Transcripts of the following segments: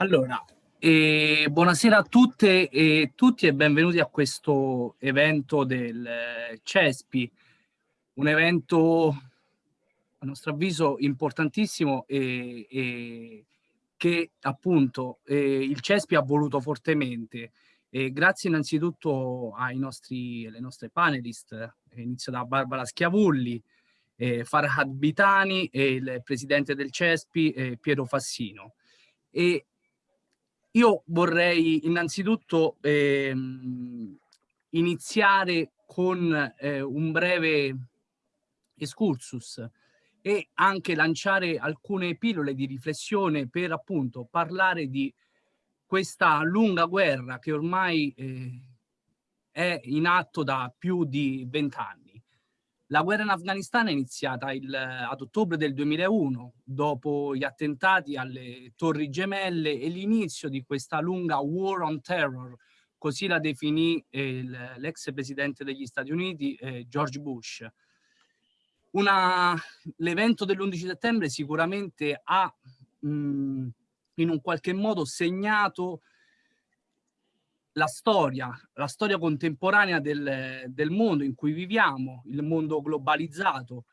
Allora, eh, buonasera a tutte e tutti e benvenuti a questo evento del eh, CESPI, un evento a nostro avviso importantissimo e, e che appunto eh, il CESPI ha voluto fortemente. E grazie innanzitutto ai nostri, alle nostre panelist, inizio da Barbara Schiavulli, eh, Farhad Bitani e il presidente del CESPI eh, Piero Fassino. E io vorrei innanzitutto ehm, iniziare con eh, un breve excursus e anche lanciare alcune pillole di riflessione per appunto parlare di questa lunga guerra che ormai eh, è in atto da più di vent'anni. La guerra in Afghanistan è iniziata il, ad ottobre del 2001, dopo gli attentati alle Torri Gemelle e l'inizio di questa lunga War on Terror, così la definì eh, l'ex presidente degli Stati Uniti eh, George Bush. L'evento dell'11 settembre sicuramente ha mh, in un qualche modo segnato la storia, la storia contemporanea del, del mondo in cui viviamo, il mondo globalizzato,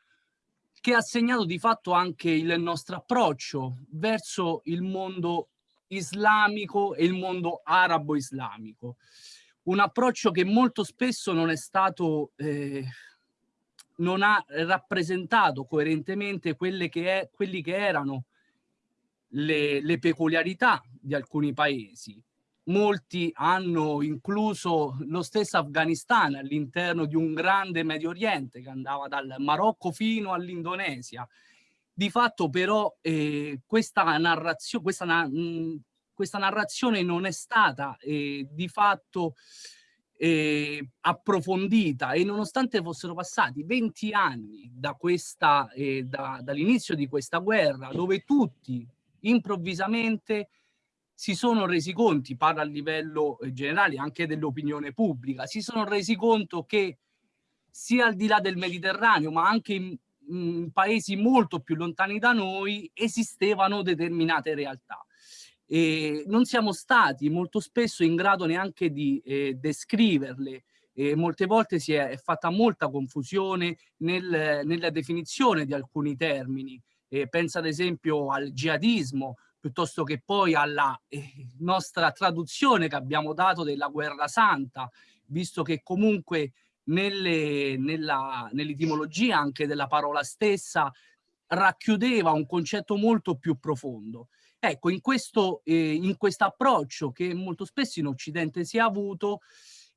che ha segnato di fatto anche il nostro approccio verso il mondo islamico e il mondo arabo-islamico. Un approccio che molto spesso non è stato, eh, non ha rappresentato coerentemente quelle che è, quelli che erano le, le peculiarità di alcuni paesi molti hanno incluso lo stesso Afghanistan all'interno di un grande Medio Oriente che andava dal Marocco fino all'Indonesia. Di fatto però eh, questa, narrazio questa, na mh, questa, narrazione non è stata eh, di fatto eh, approfondita e nonostante fossero passati 20 anni da eh, da, dall'inizio di questa guerra dove tutti improvvisamente si sono resi conti, parla a livello eh, generale anche dell'opinione pubblica, si sono resi conto che sia al di là del Mediterraneo ma anche in, in paesi molto più lontani da noi esistevano determinate realtà. E non siamo stati molto spesso in grado neanche di eh, descriverle, e molte volte si è, è fatta molta confusione nel, nella definizione di alcuni termini. Eh, pensa ad esempio al jihadismo piuttosto che poi alla eh, nostra traduzione che abbiamo dato della guerra santa, visto che comunque nell'etimologia nell anche della parola stessa racchiudeva un concetto molto più profondo. Ecco, in questo eh, in questo approccio che molto spesso in Occidente si è avuto,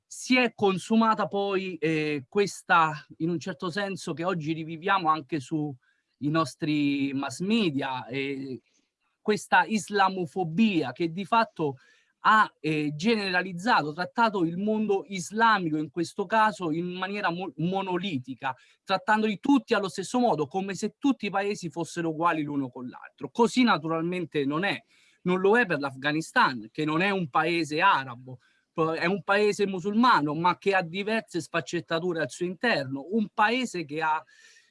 si è consumata poi eh, questa, in un certo senso, che oggi riviviamo anche sui nostri mass media, eh, questa islamofobia che di fatto ha eh, generalizzato, trattato il mondo islamico in questo caso in maniera mo monolitica, trattandoli tutti allo stesso modo, come se tutti i paesi fossero uguali l'uno con l'altro. Così naturalmente non è. Non lo è per l'Afghanistan, che non è un paese arabo, è un paese musulmano, ma che ha diverse sfaccettature al suo interno, un paese che ha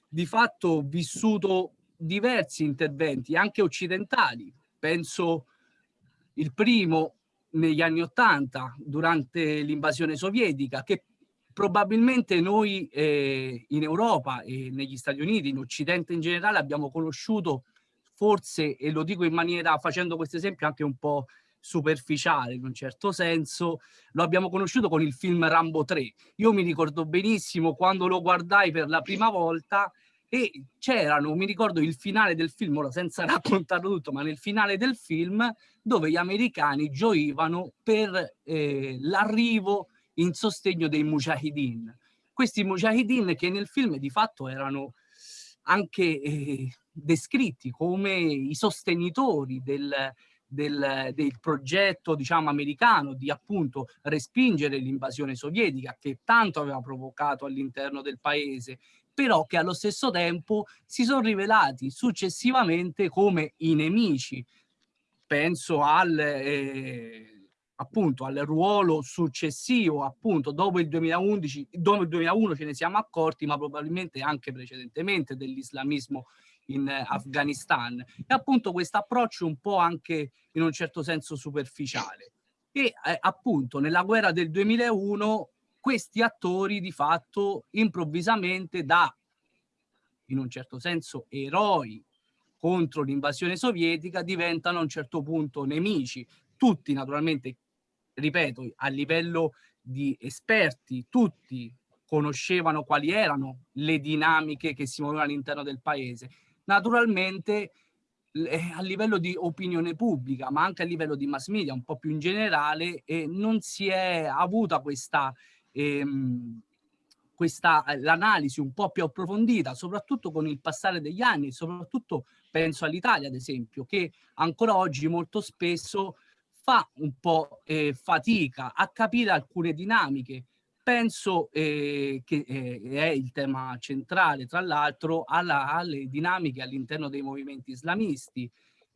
di fatto vissuto diversi interventi, anche occidentali. Penso il primo negli anni Ottanta, durante l'invasione sovietica, che probabilmente noi eh, in Europa e negli Stati Uniti, in Occidente in generale, abbiamo conosciuto forse, e lo dico in maniera, facendo questo esempio anche un po' superficiale in un certo senso, lo abbiamo conosciuto con il film Rambo 3. Io mi ricordo benissimo quando lo guardai per la prima volta e c'erano, mi ricordo il finale del film, ora senza raccontarlo tutto, ma nel finale del film dove gli americani gioivano per eh, l'arrivo in sostegno dei mujahideen. Questi mujahideen che nel film di fatto erano anche eh, descritti come i sostenitori del, del, del, progetto diciamo americano di appunto respingere l'invasione sovietica che tanto aveva provocato all'interno del paese però che allo stesso tempo si sono rivelati successivamente come i nemici. Penso al, eh, appunto, al ruolo successivo, appunto, dopo il 2011, dopo il 2001 ce ne siamo accorti, ma probabilmente anche precedentemente dell'islamismo in Afghanistan e appunto questo approccio un po' anche in un certo senso superficiale e eh, appunto nella guerra del 2001 questi attori di fatto improvvisamente da in un certo senso eroi contro l'invasione sovietica diventano a un certo punto nemici. Tutti naturalmente ripeto a livello di esperti tutti conoscevano quali erano le dinamiche che si muovevano all'interno del paese. Naturalmente eh, a livello di opinione pubblica, ma anche a livello di mass media, un po' più in generale, eh, non si è avuta questa, ehm, eh, l'analisi un po' più approfondita, soprattutto con il passare degli anni, soprattutto penso all'Italia, ad esempio, che ancora oggi molto spesso fa un po' eh, fatica a capire alcune dinamiche penso eh, che eh, è il tema centrale, tra l'altro, alle dinamiche all'interno dei movimenti islamisti.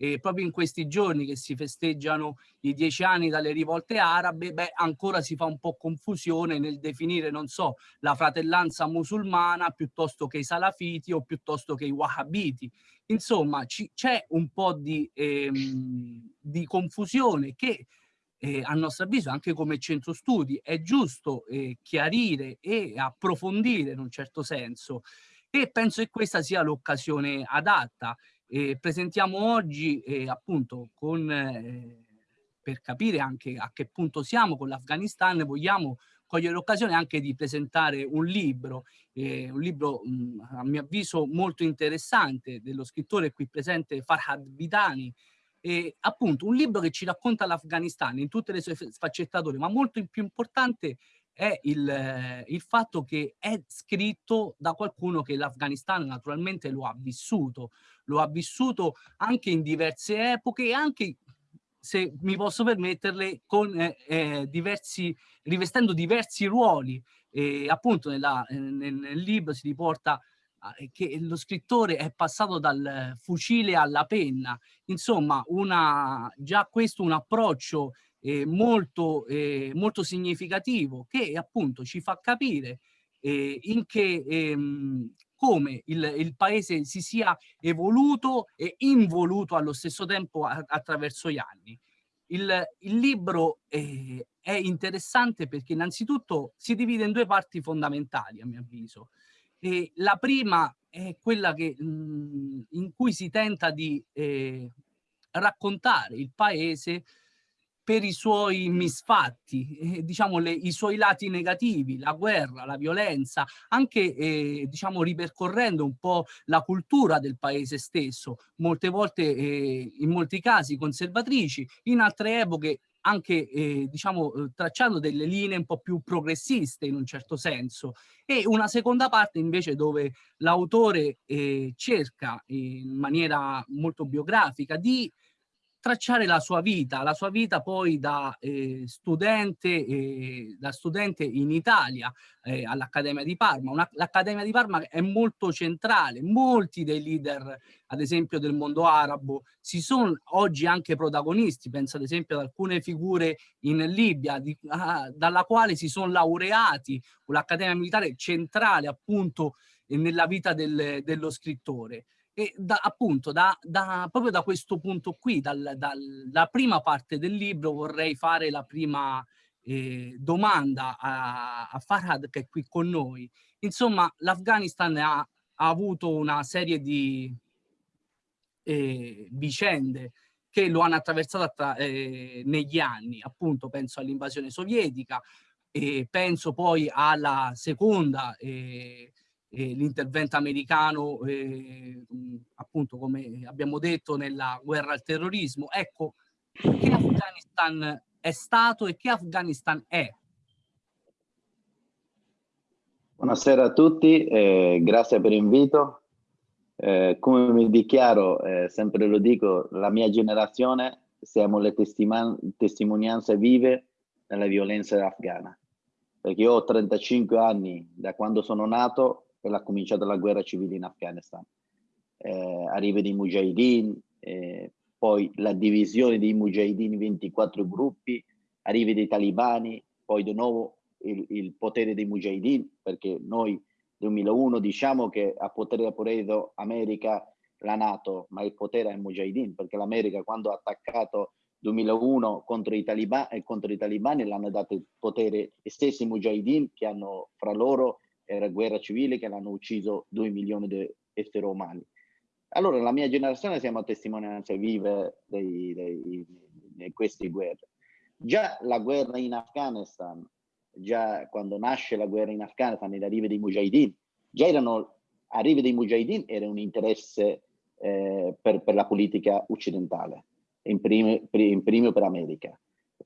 E proprio in questi giorni che si festeggiano i dieci anni dalle rivolte arabe, beh, ancora si fa un po' confusione nel definire, non so, la fratellanza musulmana piuttosto che i salafiti o piuttosto che i wahhabiti. Insomma, c'è un po' di, ehm, di confusione che eh, a nostro avviso anche come centro studi è giusto eh, chiarire e approfondire in un certo senso e penso che questa sia l'occasione adatta. Eh, presentiamo oggi eh, appunto con, eh, per capire anche a che punto siamo con l'Afghanistan, vogliamo cogliere l'occasione anche di presentare un libro, eh, un libro mh, a mio avviso molto interessante dello scrittore qui presente Farhad Vidani, eh, appunto un libro che ci racconta l'Afghanistan in tutte le sue sfaccettature, ma molto più importante è il, eh, il fatto che è scritto da qualcuno che l'Afghanistan naturalmente lo ha vissuto, lo ha vissuto anche in diverse epoche e anche se mi posso permetterle, con eh, eh, diversi, rivestendo diversi ruoli. E appunto nella, nel, nel libro si riporta che lo scrittore è passato dal fucile alla penna, insomma una, già questo un approccio eh, molto, eh, molto significativo che appunto ci fa capire eh, in che, ehm, come il, il, paese si sia evoluto e involuto allo stesso tempo a, attraverso gli anni. Il, il libro eh, è interessante perché innanzitutto si divide in due parti fondamentali a mio avviso. E la prima è quella che, mh, mhmm, in cui si tenta di eh, raccontare il paese per i suoi misfatti, eh, diciamo le, i suoi lati negativi, la guerra, la violenza, anche eh, diciamo ripercorrendo un po' la cultura del paese stesso, molte volte eh, in molti casi conservatrici, in altre epoche anche eh, diciamo eh, tracciando delle linee un po' più progressiste in un certo senso. E una seconda parte invece dove l'autore eh, cerca in maniera molto biografica di tracciare la sua vita, la sua vita poi da eh, studente, eh, da studente in Italia eh, all'Accademia di Parma. L'Accademia di Parma è molto centrale, molti dei leader ad esempio del mondo arabo si sono oggi anche protagonisti, penso ad esempio ad alcune figure in Libia di, ah, dalla quale si sono laureati, l'Accademia Militare centrale appunto nella vita del, dello scrittore. E da, appunto da, da, proprio da questo punto qui, dal, dalla prima parte del libro vorrei fare la prima eh, domanda a, a, Farhad che è qui con noi. Insomma, l'Afghanistan ha, ha, avuto una serie di eh, vicende che lo hanno attraversato eh, negli anni, appunto penso all'invasione sovietica, penso poi alla seconda eh, eh, l'intervento americano, eh, appunto come abbiamo detto, nella guerra al terrorismo. Ecco, che Afghanistan è stato e che Afghanistan è? Buonasera a tutti, eh, grazie per l'invito. Eh, come mi dichiaro, eh, sempre lo dico, la mia generazione siamo le testimonianze vive della violenza afghana. Perché io ho 35 anni da quando sono nato l'ha cominciata la guerra civile in Afghanistan. Eh, arrivi dei Mujahideen, eh, poi la divisione dei Mujahideen in 24 gruppi, arrivi dei talibani, poi di nuovo il, il potere dei Mujahideen, perché noi nel 2001 diciamo che a potere appreso America la Nato, ma il potere ai Mujahideen, perché l'America quando ha attaccato 2001 contro i, taliban, eh, contro i talibani l'hanno dato il potere gli stessi Mujahideen che hanno fra loro era guerra civile che l'hanno ucciso 2 milioni di esseri umani. Allora la mia generazione siamo testimonianze vive di queste guerre. Già la guerra in Afghanistan, già quando nasce la guerra in Afghanistan e l'arrivo dei Mujahideen, già erano arrivo dei Mujahideen era un interesse eh, per, per, la politica occidentale, in primo, in primo per America.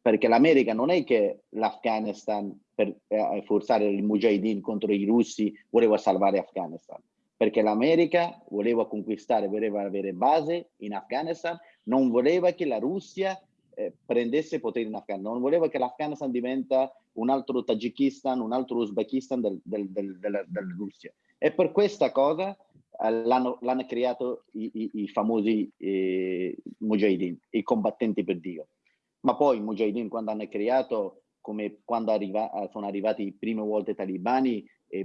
Perché l'America non è che l'Afghanistan per eh, forzare il Mujahideen contro i russi voleva salvare Afghanistan. Perché l'America voleva conquistare, voleva avere base in Afghanistan, non voleva che la Russia eh, prendesse potere in Afghanistan, non voleva che l'Afghanistan diventa un altro Tagikistan, un altro Uzbekistan del, del, del, della, della Russia. E per questa cosa eh, l'hanno, creato i, i, i famosi eh, Mujahideen, i combattenti per Dio. Ma poi i Mujahideen quando hanno creato, come quando arriva, eh, sono arrivati le prime volte i talibani, eh,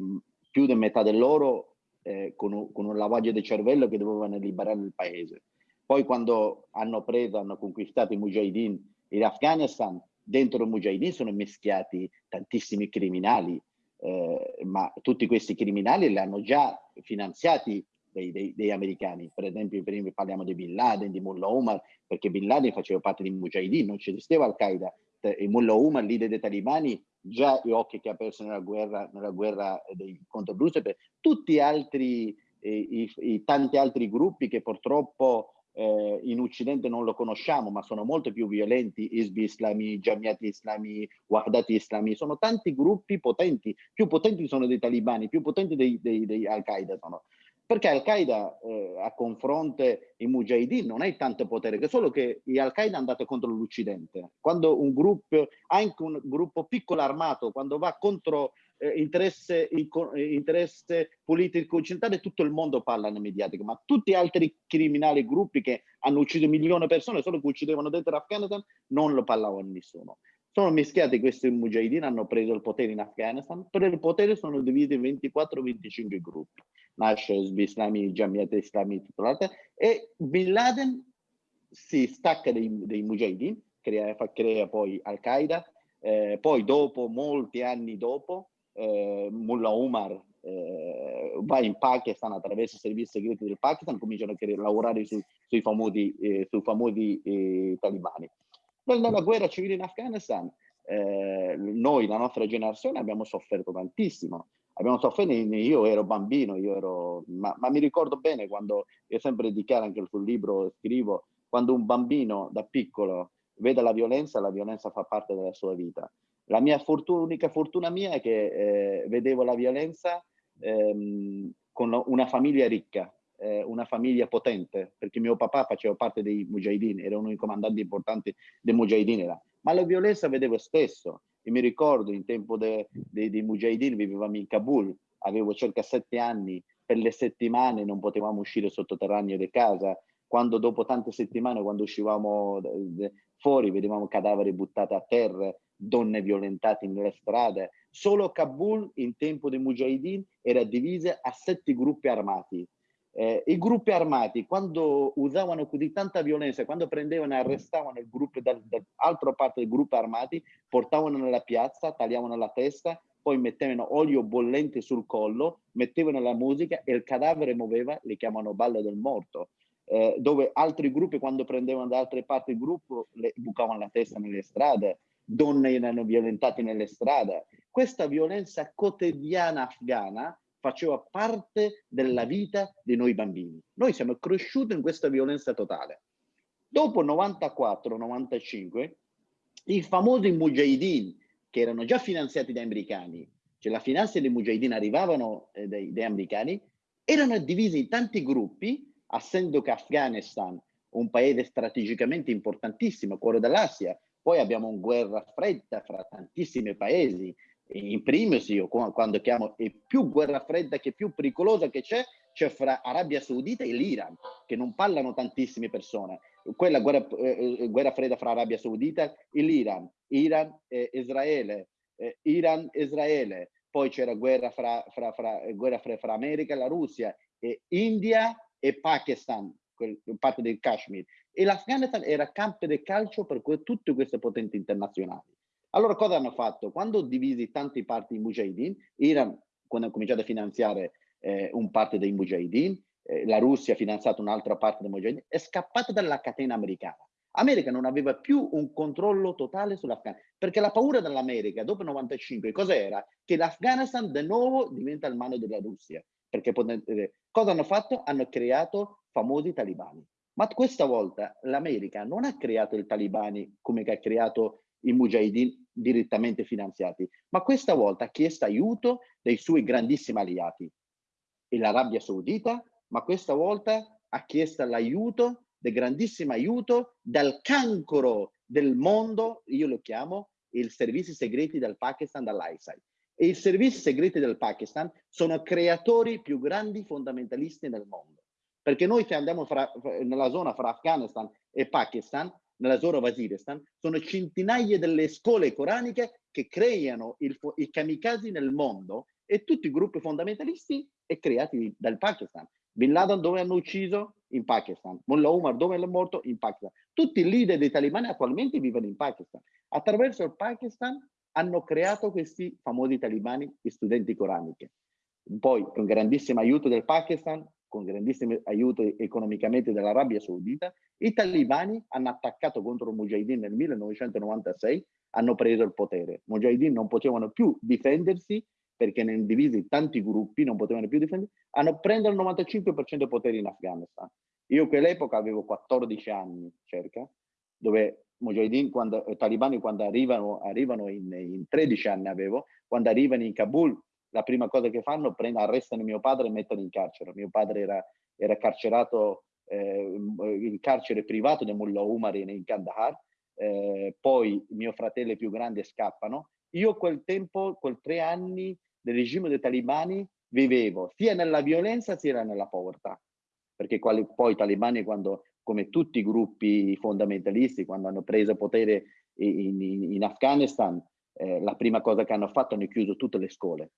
più di metà di loro eh, con, con un lavaggio di cervello che dovevano liberare il paese. Poi quando hanno preso, hanno conquistato i Mujahideen in Afghanistan, dentro i Mujahideen sono mischiati tantissimi criminali, eh, ma tutti questi criminali li hanno già finanziati dei, dei, dei, americani. Per esempio, parliamo di Bin Laden, di Mullah Omar, perché Bin Laden faceva parte di Mujahideen, non esisteva Al-Qaeda. E Mullah Omar, leader dei talibani, già gli occhi che ha perso nella guerra, nella guerra dei, contro per tutti altri, eh, i, i, tanti altri gruppi che purtroppo eh, in Occidente non lo conosciamo, ma sono molto più violenti, Isbi Islami, Jamiati Islami, Wahdati Islami, sono tanti gruppi potenti, più potenti sono dei talibani, più potenti dei, dei, dei Al-Qaeda sono. Perché Al-Qaeda eh, a confronto i Mujahideen non hai tanto potere, che solo che Al-Qaeda è andato contro l'Occidente. Quando un gruppo, anche un gruppo piccolo armato, quando va contro eh, interesse, eh, interesse, politico occidentale, tutto il mondo parla nel mediatico, ma tutti gli altri criminali, gruppi che hanno ucciso milioni di persone, solo che uccidevano dentro l'Afghanistan, non lo parlavano nessuno. Sono mischiati questi mujahideen, hanno preso il potere in Afghanistan, per il potere sono divisi in 24-25 gruppi. Nasce Islami, Jamiat Islami, e Bin Laden si stacca dei, dei mujahideen, crea, crea poi Al-Qaeda, eh, poi dopo, molti anni dopo, eh, Mullah Umar eh, va in Pakistan attraverso i servizi segreti del Pakistan, cominciano a lavorare su, sui famosi, eh, sui famosi eh, talibani. Nella guerra civile in Afghanistan, eh, noi, la nostra generazione, abbiamo sofferto tantissimo. Abbiamo sofferto, io ero bambino, io ero, ma, ma mi ricordo bene quando, io sempre dichiaro anche sul libro, scrivo, quando un bambino da piccolo vede la violenza, la violenza fa parte della sua vita. La mia fortuna, unica fortuna mia è che eh, vedevo la violenza ehm, con una famiglia ricca, eh, una famiglia potente, perché mio papà faceva parte dei Mujahideen, era uno dei comandanti importanti dei Mujahideen. Ma la violenza vedevo spesso. E mi ricordo, in tempo dei de, de Mujahideen vivevamo in Kabul, avevo circa sette anni, per le settimane non potevamo uscire sottoterraneo di casa, quando dopo tante settimane, quando uscivamo fuori, vedevamo cadaveri buttati a terra, donne violentate nelle strade. Solo Kabul in tempo dei Mujahideen era divisa a sette gruppi armati. Eh, I gruppi armati, quando usavano così tanta violenza, quando prendevano e arrestavano il gruppo dall'altra parte del gruppo armati, portavano nella piazza, tagliavano la testa, poi mettevano olio bollente sul collo, mettevano la musica e il cadavere muoveva, li chiamano ballo del morto. Eh, dove altri gruppi, quando prendevano da altre parti il gruppo, le bucavano la testa nelle strade donne erano violentate nelle strade. Questa violenza quotidiana afghana faceva parte della vita di noi bambini. Noi siamo cresciuti in questa violenza totale. Dopo 94-95, i famosi mujahideen, che erano già finanziati dagli americani, cioè la finanza dei mujahideen arrivavano eh, dai, dai americani, erano divisi in tanti gruppi, essendo che Afghanistan, un paese strategicamente importantissimo, cuore dell'Asia, poi abbiamo una guerra fredda fra tantissimi paesi, in primis io quando chiamo è più guerra fredda che più pericolosa che c'è, c'è fra Arabia Saudita e l'Iran, che non parlano tantissime persone. Quella guerra, eh, eh guerra fredda fra Arabia Saudita e l'Iran, Iran e Israele, eh, Iran Israele, poi c'era guerra fra, fra, fra, guerra fra, fra America e la Russia, e India e Pakistan, parte del Kashmir, e l'Afghanistan era campo di calcio per tutte queste potenti internazionali. Allora cosa hanno fatto? Quando divisi tanti parti in Mujahideen, Iran, quando ha cominciato a finanziare eh, un parte dei Mujahideen, eh, la Russia ha finanziato un'altra parte dei Mujahideen, è scappata dalla catena americana. America non aveva più un controllo totale sull'Afghanistan, perché la paura dell'America dopo il 95 cos'era? Che l'Afghanistan di nuovo diventa il mano della Russia. Perché eh, cosa hanno fatto? Hanno creato famosi talibani. Ma questa volta l'America non ha creato i talibani come ha creato i mujahideen direttamente finanziati, ma questa volta ha chiesto aiuto dai suoi grandissimi alleati, e l'Arabia Saudita, ma questa volta ha chiesto l'aiuto, del grandissimo aiuto dal cancro del mondo, io lo chiamo i servizi segreti del Pakistan dall'ISIL. E i servizi segreti del Pakistan sono creatori più grandi fondamentalisti nel mondo. Perché noi se andiamo fra, nella zona fra Afghanistan e Pakistan, nella zona Waziristan, sono centinaia delle scuole coraniche che creano il, i kamikaze nel mondo e tutti i gruppi fondamentalisti è creati dal Pakistan. Bin Laden dove hanno ucciso? In Pakistan. Mullah Umar dove è morto? In Pakistan. Tutti i leader dei talibani attualmente vivono in Pakistan. Attraverso il Pakistan hanno creato questi famosi talibani studenti coraniche. Poi con grandissimo aiuto del Pakistan con grandissimo aiuto economicamente dell'Arabia Saudita, i talibani hanno attaccato contro Mujahideen nel 1996, hanno preso il potere. Mujahideen non potevano più difendersi perché ne hanno divisi tanti gruppi, non potevano più difendersi, hanno preso il 95% dei poteri in Afghanistan. Io quell'epoca avevo 14 anni circa, dove Mujahideen, quando, i talibani quando arrivano, arrivano in, in 13 anni avevo, quando arrivano in Kabul la prima cosa che fanno, prendono, arrestano mio padre e mettono in carcere. Mio padre era, era carcerato eh, in carcere privato di Mullah Umar in, Kandahar, eh, poi mio fratello più grande scappano. Io quel tempo, quel tre anni del regime dei talibani, vivevo sia nella violenza sia nella povertà, perché quali, poi i talibani, quando, come tutti i gruppi fondamentalisti, quando hanno preso potere in, in, in Afghanistan, eh, la prima cosa che hanno fatto hanno chiuso tutte le scuole.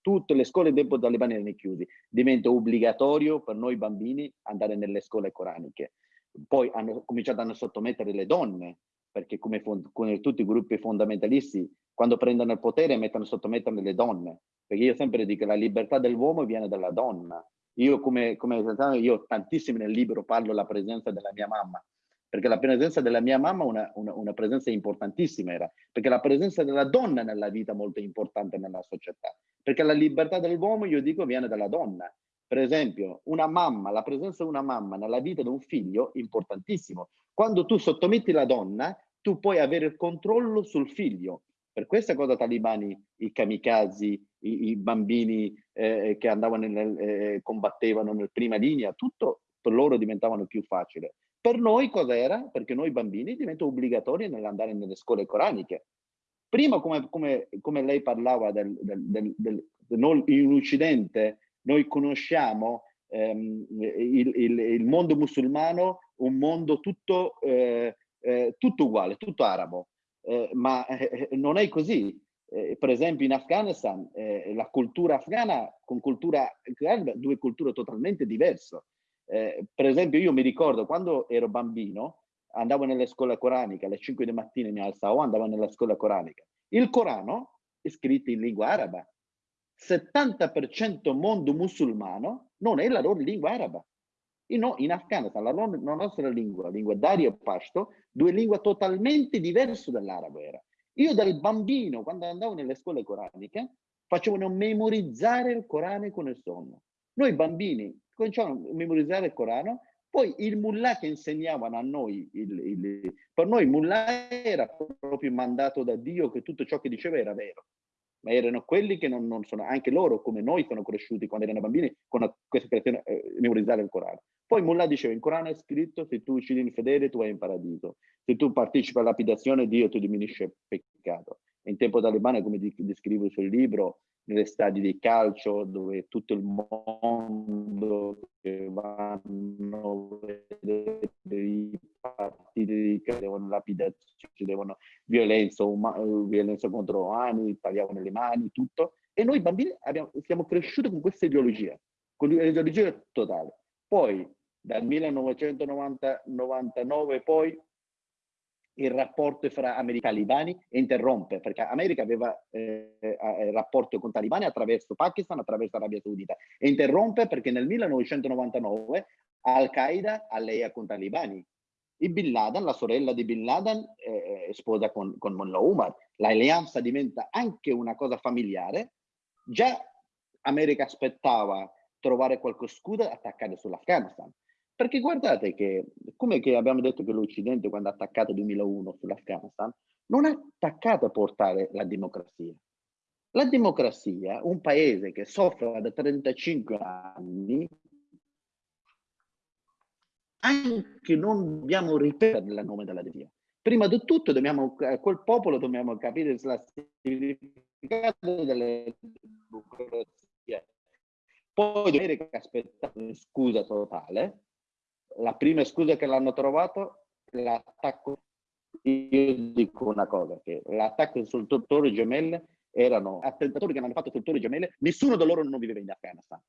Tutte le scuole dopo talebani erano chiuse. Diventa obbligatorio per noi bambini andare nelle scuole coraniche. Poi hanno cominciato a sottomettere le donne, perché come, come tutti i gruppi fondamentalisti, quando prendono il potere mettono sottomettere le donne. Perché io sempre dico che la libertà dell'uomo viene dalla donna. Io come, come io tantissimo nel libro parlo della presenza della mia mamma perché la presenza della mia mamma una, una, una presenza importantissima era, perché la presenza della donna nella vita è molto importante nella società, perché la libertà dell'uomo, io dico, viene dalla donna. Per esempio, una mamma, la presenza di una mamma nella vita di un figlio è importantissimo. Quando tu sottometti la donna, tu puoi avere il controllo sul figlio. Per questa cosa talibani, i kamikaze, i, i bambini eh, che andavano nel, eh, combattevano nella prima linea, tutto per loro diventavano più facile. Per noi cos'era? Perché noi bambini diventa obbligatorio nell'andare nelle scuole coraniche. Prima, come, come, come lei parlava del, del, del, del, in Occidente, noi conosciamo ehm, il, il, il, mondo musulmano, un mondo tutto, eh, eh, tutto uguale, tutto arabo, eh, ma eh, non è così. Eh, per esempio in Afghanistan, eh, la cultura afghana con cultura due culture totalmente diverse. Eh, per esempio io mi ricordo quando ero bambino, andavo nelle scuole coraniche, alle 5 di mattina mi alzavo, andavo nella scuola coranica. Il Corano è scritto in lingua araba. 70% mondo musulmano non è la loro lingua araba. In, in Afghanistan la, la, nostra lingua, la lingua Dari e Pashto, due lingue totalmente diverse dall'arabo era. Io dal bambino, quando andavo nelle scuole coraniche, facevano memorizzare il Corano con il sonno. Noi bambini cominciamo a memorizzare il Corano, poi il mullah che insegnavano a noi, il, il, per noi il mullah era proprio mandato da Dio che tutto ciò che diceva era vero, ma erano quelli che non, non sono, anche loro come noi sono cresciuti quando erano bambini con questa creazione, eh, memorizzare il Corano. Poi Mullah diceva, in Corano è scritto, se tu uccidi infedele tu vai in paradiso, se tu partecipi alla lapidazione Dio ti diminuisce il peccato. In tempo talebano, come descrivo sul libro, nelle stadi di calcio dove tutto il mondo che vanno a vedere i partiti devono lapidazione, devono violenza, violenza contro umani, tagliavano le mani, tutto. E noi bambini abbiamo, siamo cresciuti con questa ideologia, con l'ideologia totale. Poi dal 1999 poi il rapporto fra americani e talibani interrompe, perché America aveva eh, eh, rapporto con talibani attraverso Pakistan, attraverso Arabia Saudita, e interrompe perché nel 1999 Al-Qaeda allea con talibani. E Bin Laden, la sorella di Bin Laden, eh, sposa con, con Mullah Umar. L'alleanza diventa anche una cosa familiare. Già America aspettava trovare qualche scudo e attaccare sull'Afghanistan. Perché guardate che, come che abbiamo detto che l'Occidente quando ha attaccato nel 2001 sull'Afghanistan, non ha attaccato a portare la democrazia. La democrazia, un paese che soffre da 35 anni, anche non dobbiamo ripetere il nome della democrazia. Prima di tutto dobbiamo, quel popolo dobbiamo capire il significato della democrazia. Poi dobbiamo aspettare scusa totale, la prima scusa che l'hanno trovato, l'attacco, io dico una cosa, che l'attacco sul Torre Gemelle erano attentatori che hanno fatto sul Torre Gemelle, nessuno di loro non viveva in Afghanistan.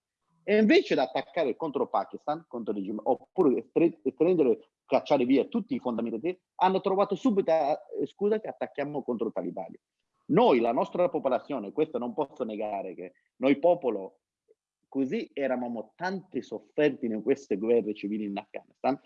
E invece di attaccare contro Pakistan, contro regime, oppure prendere, cacciare via tutti i fondamenti, hanno trovato subito eh, scusa che attacchiamo contro i talibani. Noi, la nostra popolazione, questo non posso negare che noi popolo così eravamo tanti sofferti in queste guerre civili in Afghanistan,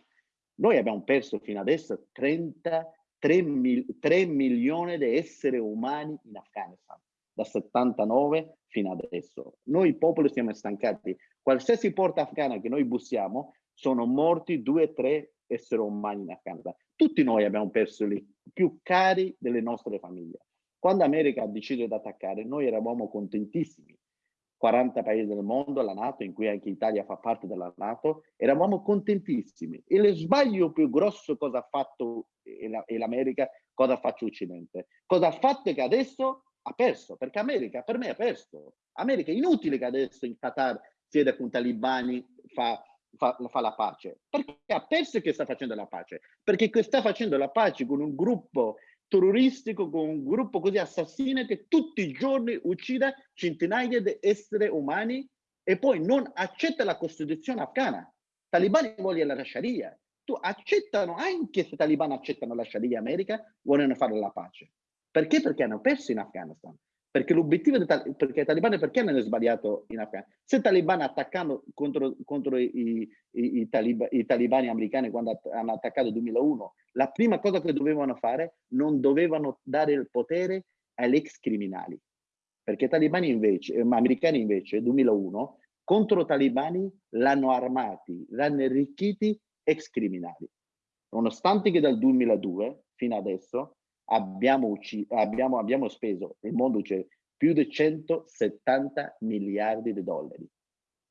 noi abbiamo perso fino adesso 33 mil, 3 milioni di esseri umani in Afghanistan, da 79 fino adesso. Noi popoli siamo stancati. Qualsiasi porta afghana che noi bussiamo, sono morti due o tre esseri umani in Afghanistan. Tutti noi abbiamo perso i più cari delle nostre famiglie. Quando America ha deciso di attaccare, noi eravamo contentissimi 40 paesi del mondo, la Nato, in cui anche l'Italia fa parte della Nato, eravamo contentissimi. E lo sbaglio più grosso cosa ha fatto l'America, cosa fatto l'Occidente? Cosa ha fatto che adesso ha perso, perché America per me ha perso. America è inutile che adesso in Qatar sieda con talibani, fa, fa, fa la pace, perché ha perso che sta facendo la pace, perché sta facendo la pace con un gruppo terroristico con un gruppo così assassino che tutti i giorni uccide centinaia di esseri umani e poi non accetta la Costituzione afghana. I talibani vogliono la Sharia. Tu accettano, anche se i talibani accettano la Sharia America, vogliono fare la pace. Perché? Perché hanno perso in Afghanistan. Perché l'obiettivo, perché i talibani perché hanno sbagliato in Afghanistan? Se i talibani attaccano contro, contro i, i, i, talib i, talibani americani quando hanno attaccato nel 2001, la prima cosa che dovevano fare, non dovevano dare il potere agli ex criminali. Perché i talibani invece, eh, americani invece, nel 2001, contro i talibani l'hanno armati, l'hanno arricchiti ex criminali. Nonostante che dal 2002 fino adesso abbiamo, abbiamo, abbiamo speso, il mondo c'è, più di 170 miliardi di dollari.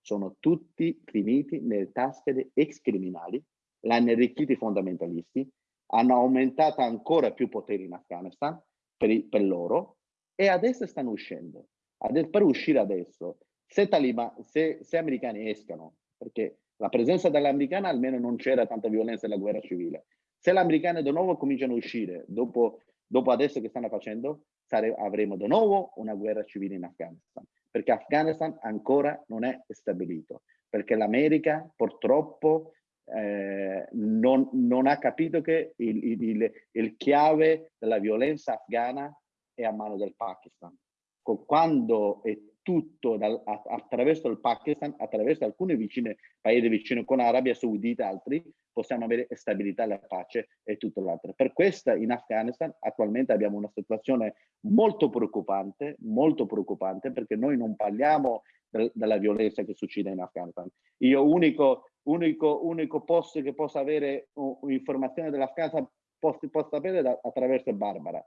Sono tutti finiti nelle tasche di ex criminali, l'hanno arricchiti i fondamentalisti, hanno aumentato ancora più potere in Afghanistan per, per loro e adesso stanno uscendo. Adesso, per uscire adesso, se, Taliban, se, se americani escano, perché la presenza dell'americana almeno non c'era tanta violenza nella guerra civile, se gli americani di nuovo cominciano a uscire, dopo, dopo adesso che stanno facendo, avremo di nuovo una guerra civile in Afghanistan, perché Afghanistan ancora non è stabilito, perché l'America purtroppo eh, non, non, ha capito che il, il, il, chiave della violenza afghana è a mano del Pakistan. Quando è tutto dal, attraverso il Pakistan, attraverso alcuni vicini, paesi vicini con Arabia Saudita e altri, possiamo avere stabilità, la pace e tutto l'altro. Per questo in Afghanistan attualmente abbiamo una situazione molto preoccupante, molto preoccupante, perché noi non parliamo de della violenza che succede in Afghanistan. Io unico, unico, unico posto che posso avere informazioni dell'Afghanistan posso, posso sapere da, attraverso Barbara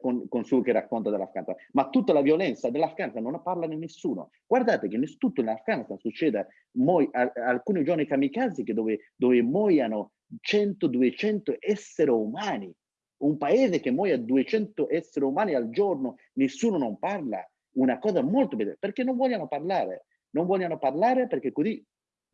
con, con suo che racconta dell'Afghanistan, ma tutta la violenza dell'Afghanistan non parla nessuno. Guardate che tutto in Afghanistan succede, moi, a, alcuni giorni kamikaze dove, dove muoiono 100-200 esseri umani, un paese che muoia 200 esseri umani al giorno, nessuno non parla, una cosa molto bella, perché non vogliono parlare, non vogliono parlare perché così,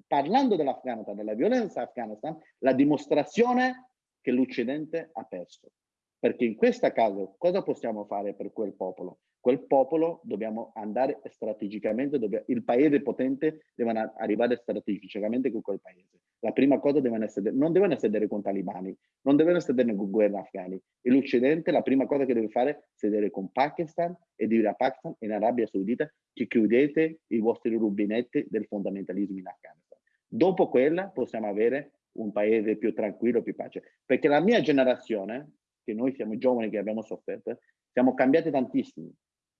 parlando dell'Afghanistan, della violenza afghanistan, la dimostrazione che l'Occidente ha perso Perché in questo caso cosa possiamo fare per quel popolo? Quel popolo dobbiamo andare strategicamente, dobbiamo, il paese potente deve arrivare strategicamente con quel paese. La prima cosa devono essere, non devono sedere con talibani, non devono sedere con guerra afghani. E l'Occidente la prima cosa che deve fare è sedere con Pakistan e dire a Pakistan e in Arabia Saudita che chiudete i vostri rubinetti del fondamentalismo in Afghanistan. Dopo quella possiamo avere un paese più tranquillo, più pace. Perché la mia generazione, che noi siamo giovani che abbiamo sofferto, siamo cambiati tantissimo.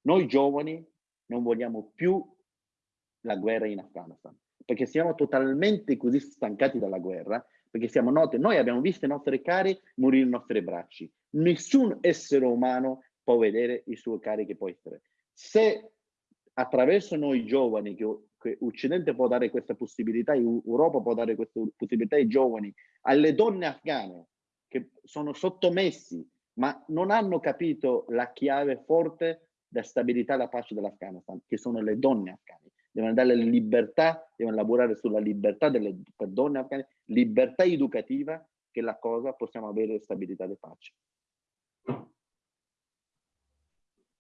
Noi giovani non vogliamo più la guerra in Afghanistan, perché siamo totalmente così stancati dalla guerra, perché siamo noti, noi abbiamo visto i nostri cari morire nei nostri bracci. Nessun essere umano può vedere i suoi cari che può essere. Se attraverso noi giovani che che Occidente può dare questa possibilità, Europa può dare questa possibilità ai giovani, alle donne afghane che sono sottomessi, ma non hanno capito la chiave forte della stabilità e la pace dell'Afghanistan, che sono le donne afghane. Devono dare libertà, devono lavorare sulla libertà delle donne afghane, libertà educativa, che la cosa possiamo avere stabilità e pace.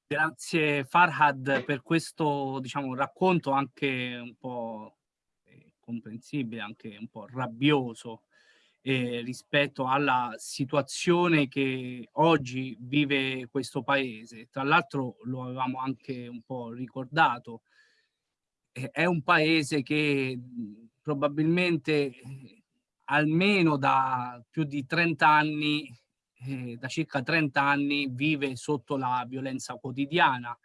Grazie Farhad per questo diciamo, racconto anche un po' eh, comprensibile, anche un po' rabbioso eh, rispetto alla situazione che oggi vive questo paese. Tra l'altro lo avevamo anche un po' ricordato, eh, è un paese che probabilmente eh, almeno da più di 30 anni eh, da circa 30 anni vive sotto la violenza quotidiana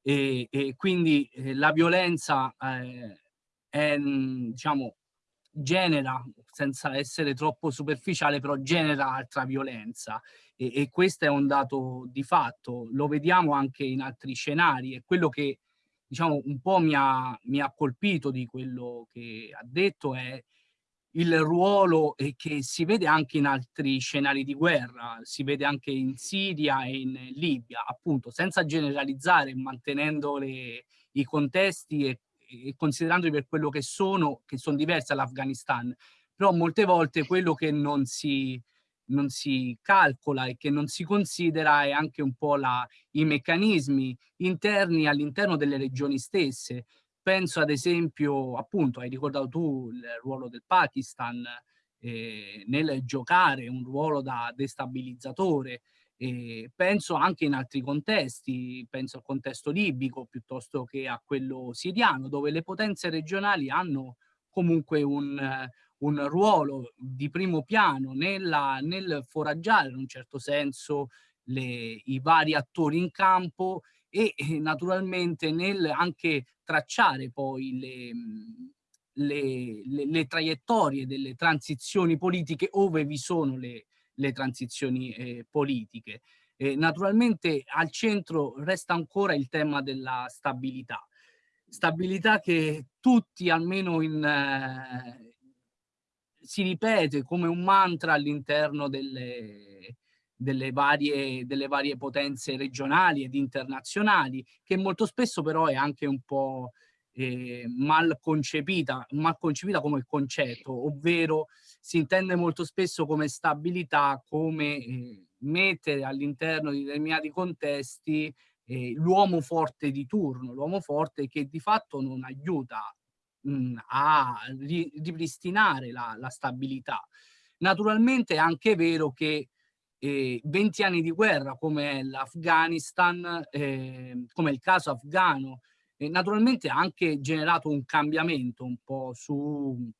e, e quindi eh, la violenza è, diciamo, genera, senza essere troppo superficiale, però genera altra violenza. E, e questo è un dato di fatto, lo vediamo anche in altri scenari. E quello che diciamo un po' mi ha, mi ha colpito di quello che ha detto è il ruolo che si vede anche in altri scenari di guerra, si vede anche in Siria e in Libia, appunto, senza generalizzare, mantenendo le, i contesti e, e considerandoli per quello che sono, che sono diversi dall'Afghanistan, però molte volte quello che non si, non si calcola e che non si considera è anche un po' la, i meccanismi interni all'interno delle regioni stesse, penso ad esempio, appunto, hai ricordato tu il ruolo del Pakistan eh, nel giocare un ruolo da destabilizzatore, eh, penso anche in altri contesti, penso al contesto libico piuttosto che a quello siriano, dove le potenze regionali hanno comunque un, un ruolo di primo piano nella, nel foraggiare in un certo senso le, i vari attori in campo e eh, naturalmente nel anche tracciare poi le, le, le, le, traiettorie delle transizioni politiche ove vi sono le, le transizioni eh, politiche. Eh, naturalmente al centro resta ancora il tema della stabilità. Stabilità che tutti almeno in, eh, si ripete come un mantra all'interno delle, delle varie, delle varie potenze regionali ed internazionali, che molto spesso però è anche un po' eh, mal concepita, mal concepita come concetto, ovvero si intende molto spesso come stabilità, come eh, mettere all'interno di determinati contesti eh, l'uomo forte di turno, l'uomo forte che di fatto non aiuta mh, a ri ripristinare la, la stabilità. Naturalmente è anche vero che eh, 20 anni di guerra come l'Afghanistan, eh, come il caso afghano, eh, naturalmente ha anche generato un cambiamento un po' sugli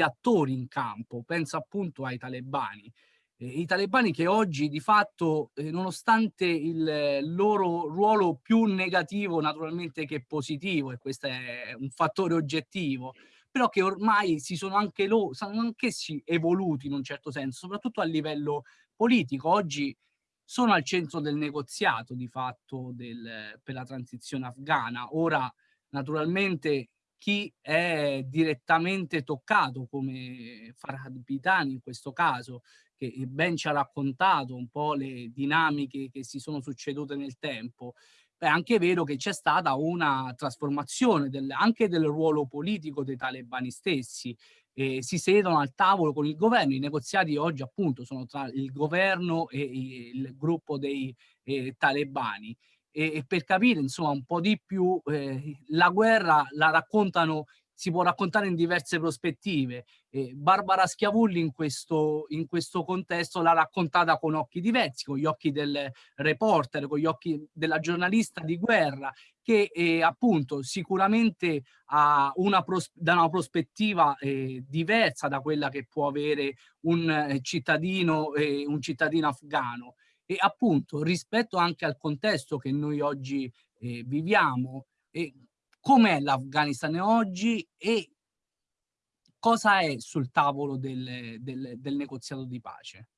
attori in campo, penso appunto ai talebani. Eh, I talebani che oggi di fatto, eh, nonostante il loro ruolo più negativo naturalmente che positivo, e questo è un fattore oggettivo, però che ormai si sono anche loro, sono anch'essi evoluti in un certo senso, soprattutto a livello politico. Oggi sono al centro del negoziato di fatto del, per la transizione afghana. Ora, naturalmente, chi è direttamente toccato, come Farhad Pitani in questo caso, che ben ci ha raccontato un po' le dinamiche che si sono succedute nel tempo, è anche vero che c'è stata una trasformazione del, anche del ruolo politico dei talebani stessi, eh, si sedono al tavolo con il governo. I negoziati oggi appunto sono tra il governo e il gruppo dei eh, talebani. E, e, per capire insomma un po' di più eh, la guerra la raccontano si può raccontare in diverse prospettive. Eh, Barbara Schiavulli in questo, in questo contesto l'ha raccontata con occhi diversi, con gli occhi del reporter, con gli occhi della giornalista di guerra, che eh, appunto sicuramente ha una da una prospettiva eh, diversa da quella che può avere un eh, cittadino, eh, un cittadino afgano. E appunto rispetto anche al contesto che noi oggi eh, viviamo, com'è l'Afghanistan oggi e cosa è sul tavolo del, del, del negoziato di pace?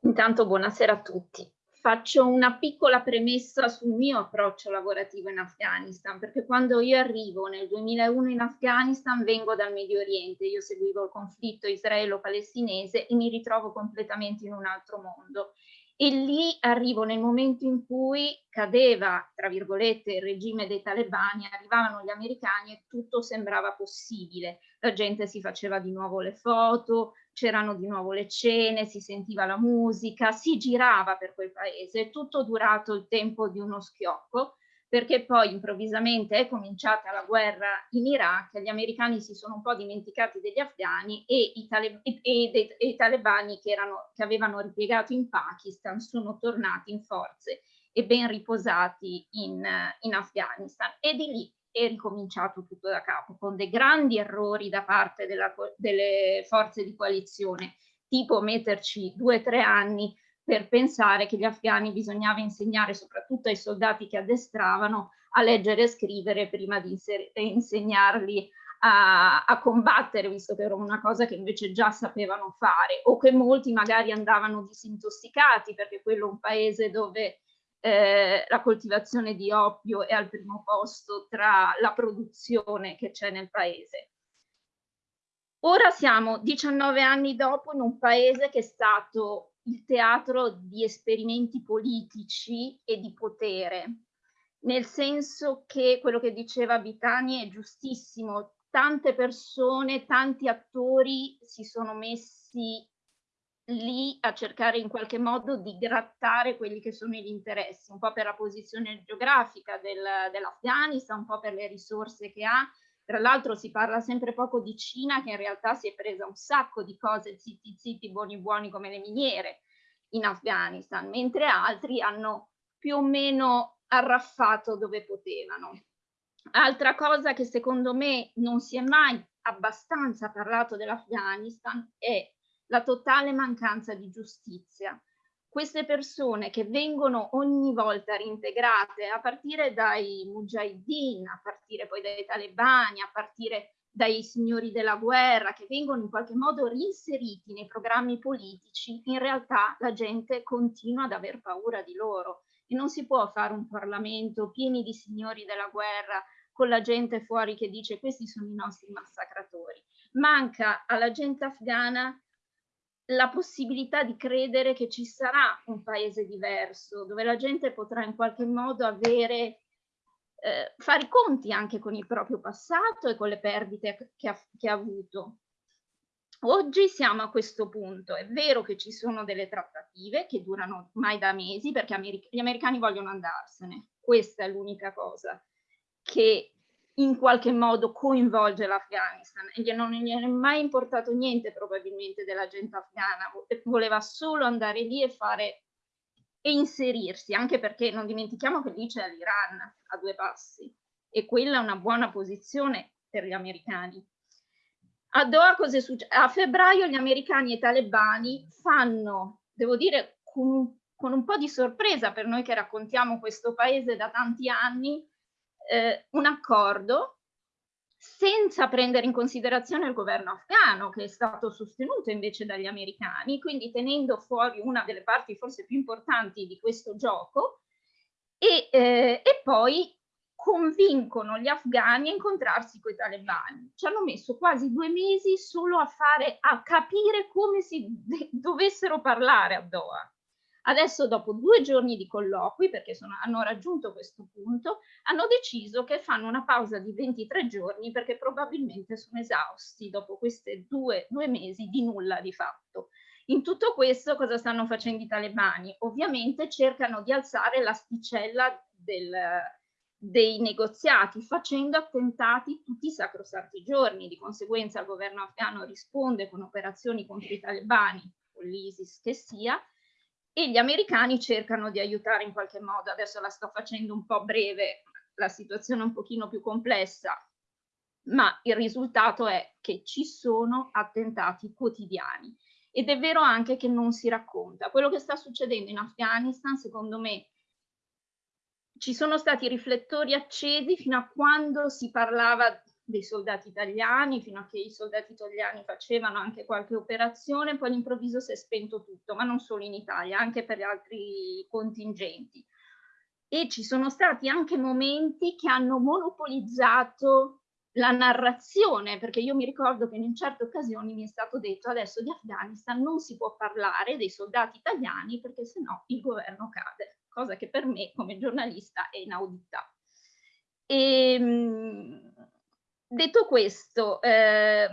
Intanto buonasera a tutti. Faccio una piccola premessa sul mio approccio lavorativo in Afghanistan, perché quando io arrivo nel 2001 in Afghanistan vengo dal Medio Oriente, io seguivo il conflitto israelo-palestinese e mi ritrovo completamente in un altro mondo e lì arrivo nel momento in cui cadeva, tra virgolette, il regime dei talebani, arrivavano gli americani e tutto sembrava possibile. La gente si faceva di nuovo le foto, c'erano di nuovo le cene, si sentiva la musica, si girava per quel paese, tutto durato il tempo di uno schiocco perché poi improvvisamente è cominciata la guerra in Iraq, gli americani si sono un po' dimenticati degli afghani e i, tale, e, e, e i talebani che, erano, che avevano ripiegato in Pakistan sono tornati in forze e ben riposati in, in Afghanistan. E di lì è ricominciato tutto da capo, con dei grandi errori da parte della, delle forze di coalizione, tipo metterci due o tre anni per pensare che gli afghani bisognava insegnare soprattutto ai soldati che addestravano a leggere e scrivere prima di insegnarli a, a, combattere, visto che era una cosa che invece già sapevano fare, o che molti magari andavano disintossicati, perché quello è un paese dove eh, la coltivazione di oppio è al primo posto tra la produzione che c'è nel paese. Ora siamo 19 anni dopo in un paese che è stato il teatro di esperimenti politici e di potere, nel senso che quello che diceva Bitani è giustissimo, tante persone, tanti attori si sono messi lì a cercare in qualche modo di grattare quelli che sono gli interessi, un po' per la posizione geografica del, dell'Afghanistan, un po' per le risorse che ha, tra l'altro si parla sempre poco di Cina che in realtà si è presa un sacco di cose zitti zitti, buoni buoni come le miniere in Afghanistan, mentre altri hanno più o meno arraffato dove potevano. Altra cosa che secondo me non si è mai abbastanza parlato dell'Afghanistan è la totale mancanza di giustizia queste persone che vengono ogni volta reintegrate a partire dai mujahideen, a partire poi dai talebani, a partire dai signori della guerra, che vengono in qualche modo reinseriti nei programmi politici, in realtà la gente continua ad aver paura di loro e non si può fare un Parlamento pieni di signori della guerra con la gente fuori che dice questi sono i nostri massacratori. Manca alla gente afghana la possibilità di credere che ci sarà un paese diverso, dove la gente potrà in qualche modo avere, eh, fare i conti anche con il proprio passato e con le perdite che ha, che ha avuto. Oggi siamo a questo punto, è vero che ci sono delle trattative che durano mai da mesi perché gli americani vogliono andarsene, questa è l'unica cosa che in qualche modo coinvolge l'Afghanistan e non gli è mai importato niente probabilmente della gente afghana, voleva solo andare lì e fare e inserirsi, anche perché non dimentichiamo che lì c'è l'Iran a due passi e quella è una buona posizione per gli americani. A Doha cosa è successo? A febbraio gli americani e i talebani fanno, devo dire, con, con un po' di sorpresa per noi che raccontiamo questo paese da tanti anni, eh, un accordo senza prendere in considerazione il governo afghano che è stato sostenuto invece dagli americani, quindi tenendo fuori una delle parti forse più importanti di questo gioco e, eh, e poi convincono gli afghani a incontrarsi con i talebani. Ci hanno messo quasi due mesi solo a, fare, a capire come si dovessero parlare a Doha. Adesso dopo due giorni di colloqui, perché sono, hanno raggiunto questo punto, hanno deciso che fanno una pausa di 23 giorni perché probabilmente sono esausti dopo questi due, due mesi di nulla di fatto. In tutto questo cosa stanno facendo i talebani? Ovviamente cercano di alzare l'asticella dei negoziati facendo attentati tutti i sacrosanti giorni. Di conseguenza il governo afghano risponde con operazioni contro i talebani, con l'ISIS che sia, e gli americani cercano di aiutare in qualche modo. Adesso la sto facendo un po' breve, la situazione è un pochino più complessa, ma il risultato è che ci sono attentati quotidiani. Ed è vero anche che non si racconta. Quello che sta succedendo in Afghanistan, secondo me, ci sono stati riflettori accesi fino a quando si parlava dei soldati italiani, fino a che i soldati italiani facevano anche qualche operazione, poi all'improvviso si è spento tutto, ma non solo in Italia, anche per altri contingenti. E ci sono stati anche momenti che hanno monopolizzato la narrazione, perché io mi ricordo che in certe occasioni mi è stato detto adesso di Afghanistan non si può parlare dei soldati italiani perché sennò il governo cade, cosa che per me come giornalista è inaudita. E, ehm, detto questo, eh,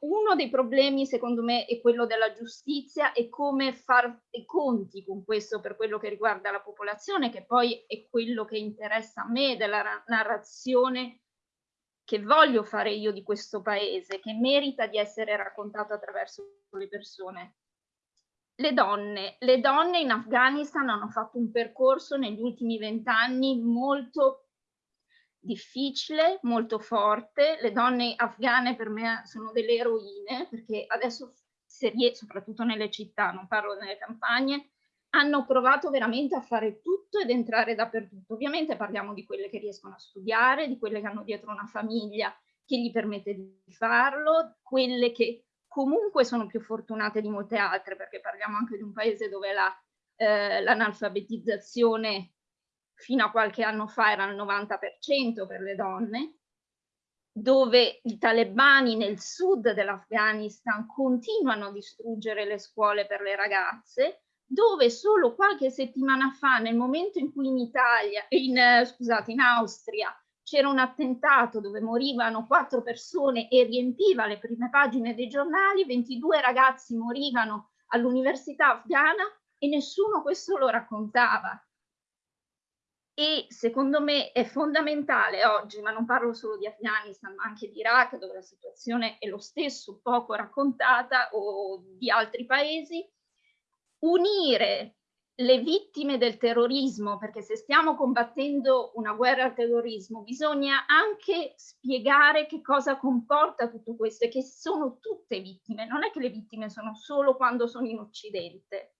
uno dei problemi secondo me è quello della giustizia e come fare i conti con questo per quello che riguarda la popolazione, che poi è quello che interessa a me della narrazione che voglio fare io di questo paese, che merita di essere raccontato attraverso le persone. Le donne, le donne in Afghanistan hanno fatto un percorso negli ultimi vent'anni molto difficile, molto forte. Le donne afghane per me sono delle eroine perché adesso, soprattutto nelle città, non parlo nelle campagne, hanno provato veramente a fare tutto ed entrare dappertutto. Ovviamente parliamo di quelle che riescono a studiare, di quelle che hanno dietro una famiglia che gli permette di farlo, quelle che comunque sono più fortunate di molte altre, perché parliamo anche di un paese dove l'analfabetizzazione la, eh, fino a qualche anno fa era il 90% per le donne, dove i talebani nel sud dell'Afghanistan continuano a distruggere le scuole per le ragazze, dove solo qualche settimana fa, nel momento in cui in Italia, in, scusate, in Austria, c'era un attentato dove morivano quattro persone e riempiva le prime pagine dei giornali, 22 ragazzi morivano all'università afghana e nessuno questo lo raccontava. E secondo me è fondamentale oggi, ma non parlo solo di Afghanistan, ma anche di Iraq, dove la situazione è lo stesso, poco raccontata, o di altri paesi, unire le vittime del terrorismo, perché se stiamo combattendo una guerra al terrorismo, bisogna anche spiegare che cosa comporta tutto questo e che sono tutte vittime. Non è che le vittime sono solo quando sono in Occidente.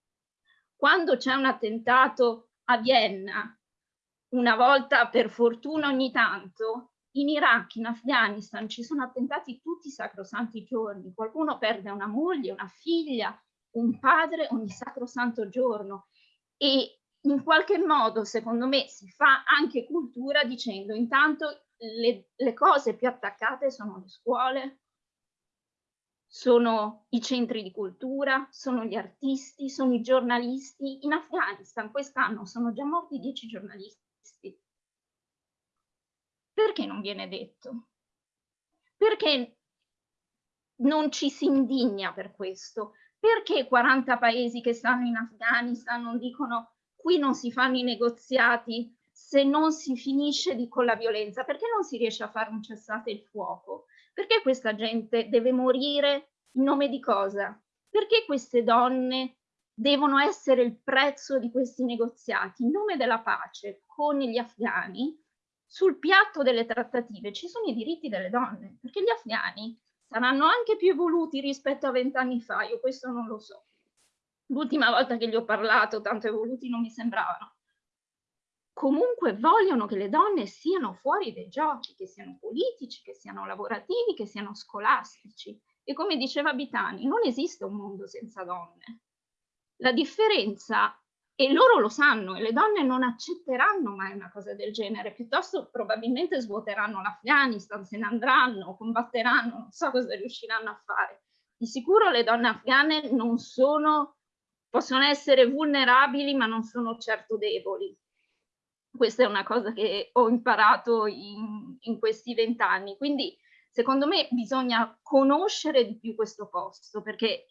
Quando c'è un attentato a Vienna, una volta per fortuna ogni tanto, in Iraq, in Afghanistan ci sono attentati tutti i sacrosanti giorni. Qualcuno perde una moglie, una figlia, un padre ogni sacrosanto giorno e in qualche modo secondo me si fa anche cultura dicendo intanto le, le cose più attaccate sono le scuole, sono i centri di cultura, sono gli artisti, sono i giornalisti. In Afghanistan quest'anno sono già morti dieci giornalisti. Perché non viene detto? Perché non ci si indigna per questo? perché 40 paesi che stanno in Afghanistan non dicono qui non si fanno i negoziati se non si finisce di, con la violenza? Perché non si riesce a fare un cessate il fuoco? Perché questa gente deve morire in nome di cosa? Perché queste donne devono essere il prezzo di questi negoziati in nome della pace con gli afghani? Sul piatto delle trattative ci sono i diritti delle donne, perché gli afghani saranno anche più evoluti rispetto a vent'anni fa, io questo non lo so. L'ultima volta che gli ho parlato, tanto evoluti non mi sembravano. Comunque vogliono che le donne siano fuori dai giochi, che siano politici, che siano lavorativi, che siano scolastici. E come diceva Bitani, non esiste un mondo senza donne. La differenza e loro lo sanno e le donne non accetteranno mai una cosa del genere, piuttosto probabilmente svuoteranno l'Afghanistan, se ne andranno, combatteranno, non so cosa riusciranno a fare. Di sicuro le donne afghane non sono possono essere vulnerabili ma non sono certo deboli. Questa è una cosa che ho imparato in, in questi vent'anni. Quindi secondo me bisogna conoscere di più questo posto perché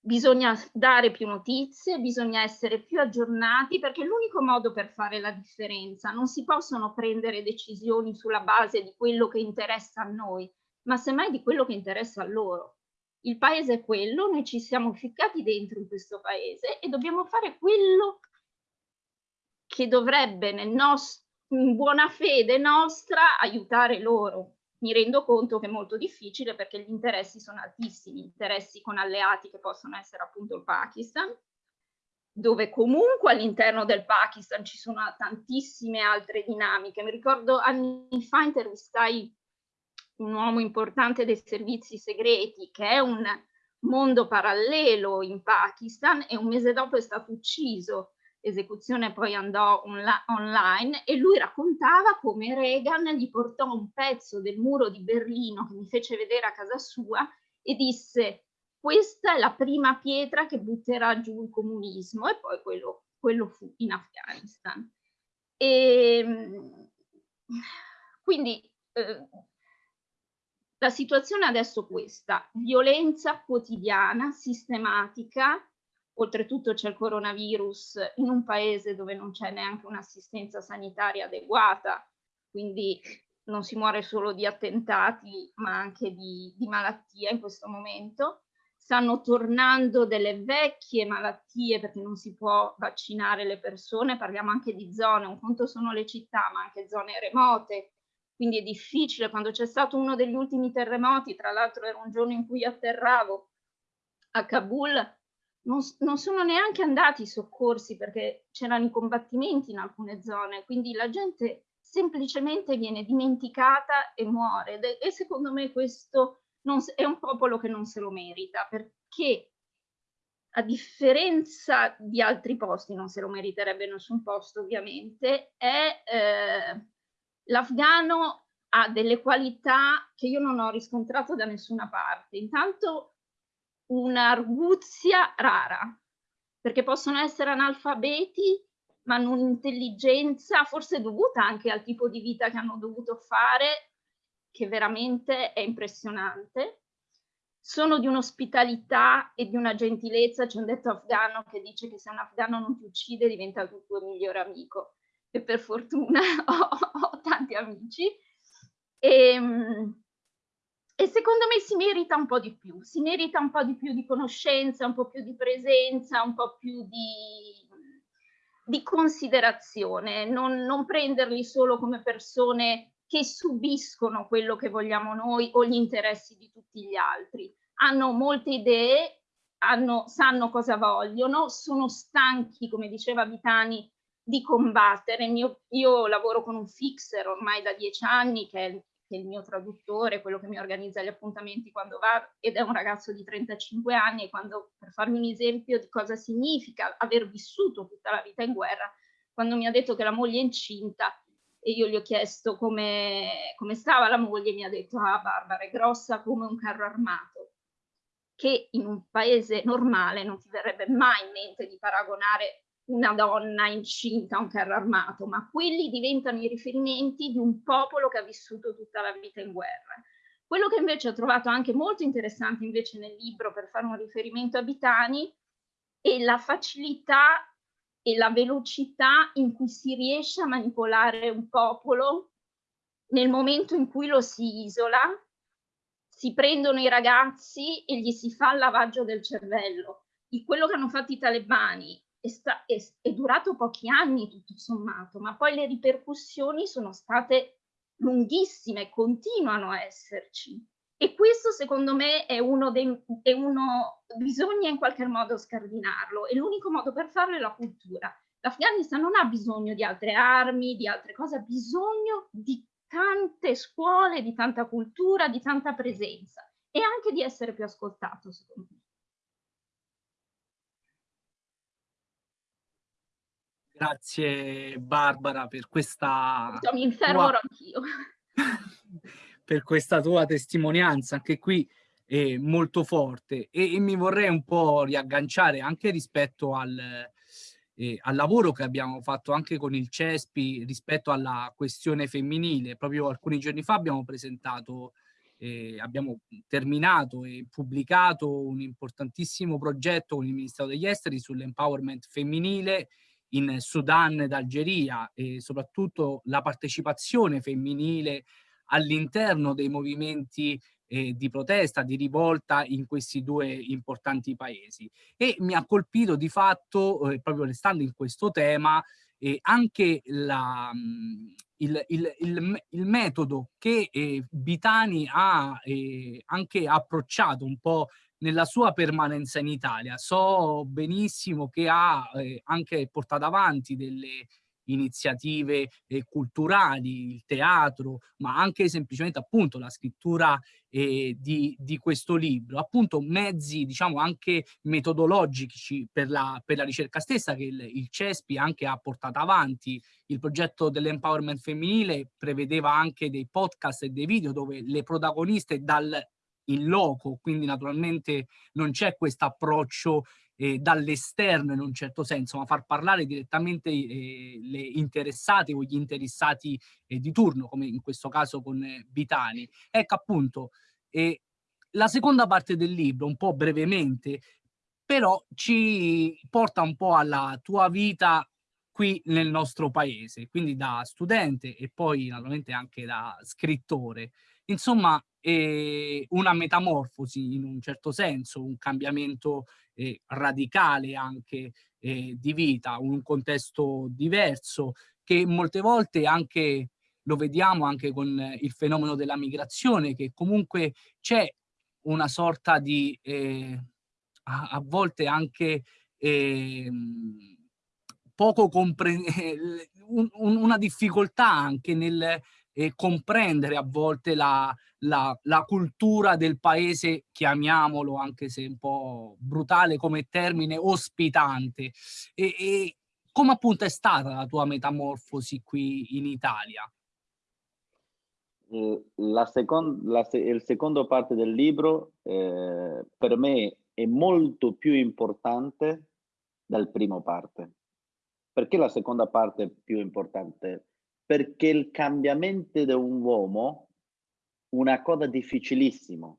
bisogna dare più notizie, bisogna essere più aggiornati perché è l'unico modo per fare la differenza. Non si possono prendere decisioni sulla base di quello che interessa a noi, ma semmai di quello che interessa a loro. Il paese è quello, noi ci siamo ficcati dentro in questo paese e dobbiamo fare quello che dovrebbe nel nostro, in buona fede nostra aiutare loro mi rendo conto che è molto difficile perché gli interessi sono altissimi, interessi con alleati che possono essere appunto il Pakistan, dove comunque all'interno del Pakistan ci sono tantissime altre dinamiche. Mi ricordo anni fa intervistai un uomo importante dei servizi segreti che è un mondo parallelo in Pakistan e un mese dopo è stato ucciso esecuzione poi andò online e lui raccontava come Reagan gli portò un pezzo del muro di Berlino che mi fece vedere a casa sua e disse questa è la prima pietra che butterà giù il comunismo e poi quello, quello fu in Afghanistan. E, ehm, quindi eh, la situazione adesso è questa, violenza quotidiana, sistematica, oltretutto c'è il coronavirus in un paese dove non c'è neanche un'assistenza sanitaria adeguata, quindi non si muore solo di attentati ma anche di, di malattia in questo momento. Stanno tornando delle vecchie malattie perché non si può vaccinare le persone, parliamo anche di zone, un conto sono le città ma anche zone remote, quindi è difficile. Quando c'è stato uno degli ultimi terremoti, tra l'altro era un giorno in cui atterravo a Kabul, non, non, sono neanche andati i soccorsi perché c'erano i combattimenti in alcune zone, quindi la gente semplicemente viene dimenticata e muore e secondo me questo non, è un popolo che non se lo merita perché a differenza di altri posti, non se lo meriterebbe nessun posto ovviamente, eh, l'afgano ha delle qualità che io non ho riscontrato da nessuna parte. Intanto un'arguzia rara, perché possono essere analfabeti, ma hanno un'intelligenza forse dovuta anche al tipo di vita che hanno dovuto fare, che veramente è impressionante. Sono di un'ospitalità e di una gentilezza, c'è un detto afgano che dice che se un afgano non ti uccide diventa il tuo migliore amico e per fortuna ho, ho tanti amici. E, ehm, e secondo me si merita un po' di più, si merita un po' di più di conoscenza, un po' più di presenza, un po' più di, di considerazione, non, non prenderli solo come persone che subiscono quello che vogliamo noi o gli interessi di tutti gli altri. Hanno molte idee, hanno, sanno cosa vogliono, sono stanchi, come diceva Vitani, di combattere. Io, io lavoro con un fixer ormai da dieci anni, che è che è il mio traduttore, quello che mi organizza gli appuntamenti quando va, ed è un ragazzo di 35 anni, e quando, per farmi un esempio di cosa significa aver vissuto tutta la vita in guerra, quando mi ha detto che la moglie è incinta, e io gli ho chiesto come, come stava la moglie, mi ha detto, ah Barbara, è grossa come un carro armato, che in un paese normale non ti verrebbe mai in mente di paragonare una donna incinta un carro armato, ma quelli diventano i riferimenti di un popolo che ha vissuto tutta la vita in guerra. Quello che invece ho trovato anche molto interessante invece nel libro per fare un riferimento a Bitani è la facilità e la velocità in cui si riesce a manipolare un popolo nel momento in cui lo si isola, si prendono i ragazzi e gli si fa il lavaggio del cervello. Di quello che hanno fatto i talebani è, sta, è, è durato pochi anni tutto sommato, ma poi le ripercussioni sono state lunghissime, continuano a esserci. E questo secondo me è uno dei, è uno, bisogna in qualche modo scardinarlo e l'unico modo per farlo è la cultura. L'Afghanistan non ha bisogno di altre armi, di altre cose, ha bisogno di tante scuole, di tanta cultura, di tanta presenza e anche di essere più ascoltato, secondo me. Grazie Barbara per questa... Mi infermo tua... anch'io. per questa tua testimonianza. Anche qui eh, molto forte e, e, mi vorrei un po' riagganciare anche rispetto al, eh, al lavoro che abbiamo fatto anche con il CESPI rispetto alla questione femminile. Proprio alcuni giorni fa abbiamo presentato, eh, abbiamo terminato e pubblicato un importantissimo progetto con il Ministero degli Esteri sull'empowerment femminile in Sudan ed Algeria e soprattutto la partecipazione femminile all'interno dei movimenti eh, di protesta, di rivolta in questi due importanti paesi. E mi ha colpito di fatto, eh, proprio restando in questo tema, eh, anche la, mm, il, il, il, il, metodo che eh, Bitani ha eh, anche approcciato un po' nella sua permanenza in Italia. So benissimo che ha eh, anche portato avanti delle iniziative eh, culturali, il teatro, ma anche semplicemente appunto la scrittura eh, di, di, questo libro, appunto mezzi diciamo anche metodologici per la, per la ricerca stessa che il, il CESPI anche ha portato avanti, il progetto dell'empowerment femminile prevedeva anche dei podcast e dei video dove le protagoniste dal in loco, quindi naturalmente non c'è questo approccio eh, dall'esterno in un certo senso, ma far parlare direttamente eh, le interessate o gli interessati eh, di turno, come in questo caso con eh, Vitani. Ecco appunto, eh, la seconda parte del libro, un po' brevemente, però ci porta un po' alla tua vita qui nel nostro paese, quindi da studente e poi naturalmente anche da scrittore. Insomma, eh, una metamorfosi in un certo senso, un cambiamento eh, radicale anche eh, di vita, un contesto diverso che molte volte anche lo vediamo anche con il fenomeno della migrazione che comunque c'è una sorta di eh, a, a, volte anche eh, poco comprendere un, una difficoltà anche nel eh, comprendere a volte la, la, la, cultura del paese, chiamiamolo anche se un po' brutale come termine, ospitante. E, e come appunto è stata la tua metamorfosi qui in Italia? Eh, la seconda, la, il secondo parte del libro eh, per me è molto più importante dal primo parte. Perché la seconda parte è più importante? Perché il cambiamento di un uomo una cosa difficilissima,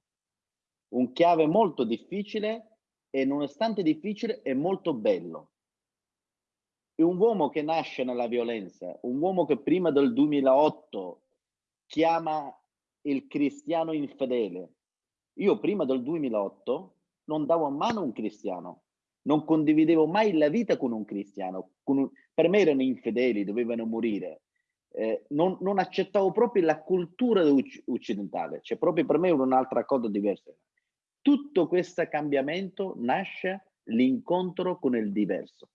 un chiave molto difficile e nonostante difficile è molto bello. È un uomo che nasce nella violenza, un uomo che prima del 2008 chiama il cristiano infedele. Io prima del 2008 non davo a mano un cristiano, non condividevo mai la vita con un cristiano. Con un... Per me erano infedeli, dovevano morire eh, non, non, accettavo proprio la cultura occidentale, cioè proprio per me era un'altra cosa diversa. Tutto questo cambiamento nasce l'incontro con il diverso.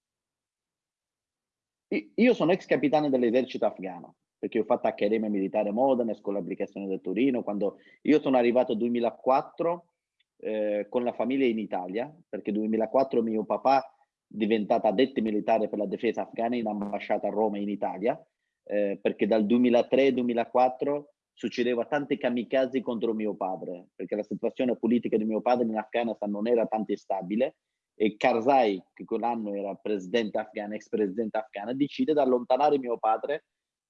Io sono ex capitano dell'esercito afghano, perché ho fatto Accademia Militare Modena, Scuola Applicazione del Torino, quando io sono arrivato nel 2004 eh, con la famiglia in Italia, perché nel 2004 mio papà è diventato addetto militare per la difesa afghana in ambasciata a Roma in Italia eh, perché dal 2003-2004 succedeva tanti kamikaze contro mio padre, perché la situazione politica di mio padre in Afghanistan non era tanto stabile e Karzai, che quell'anno era presidente afghano, ex presidente afghano, decide di allontanare mio padre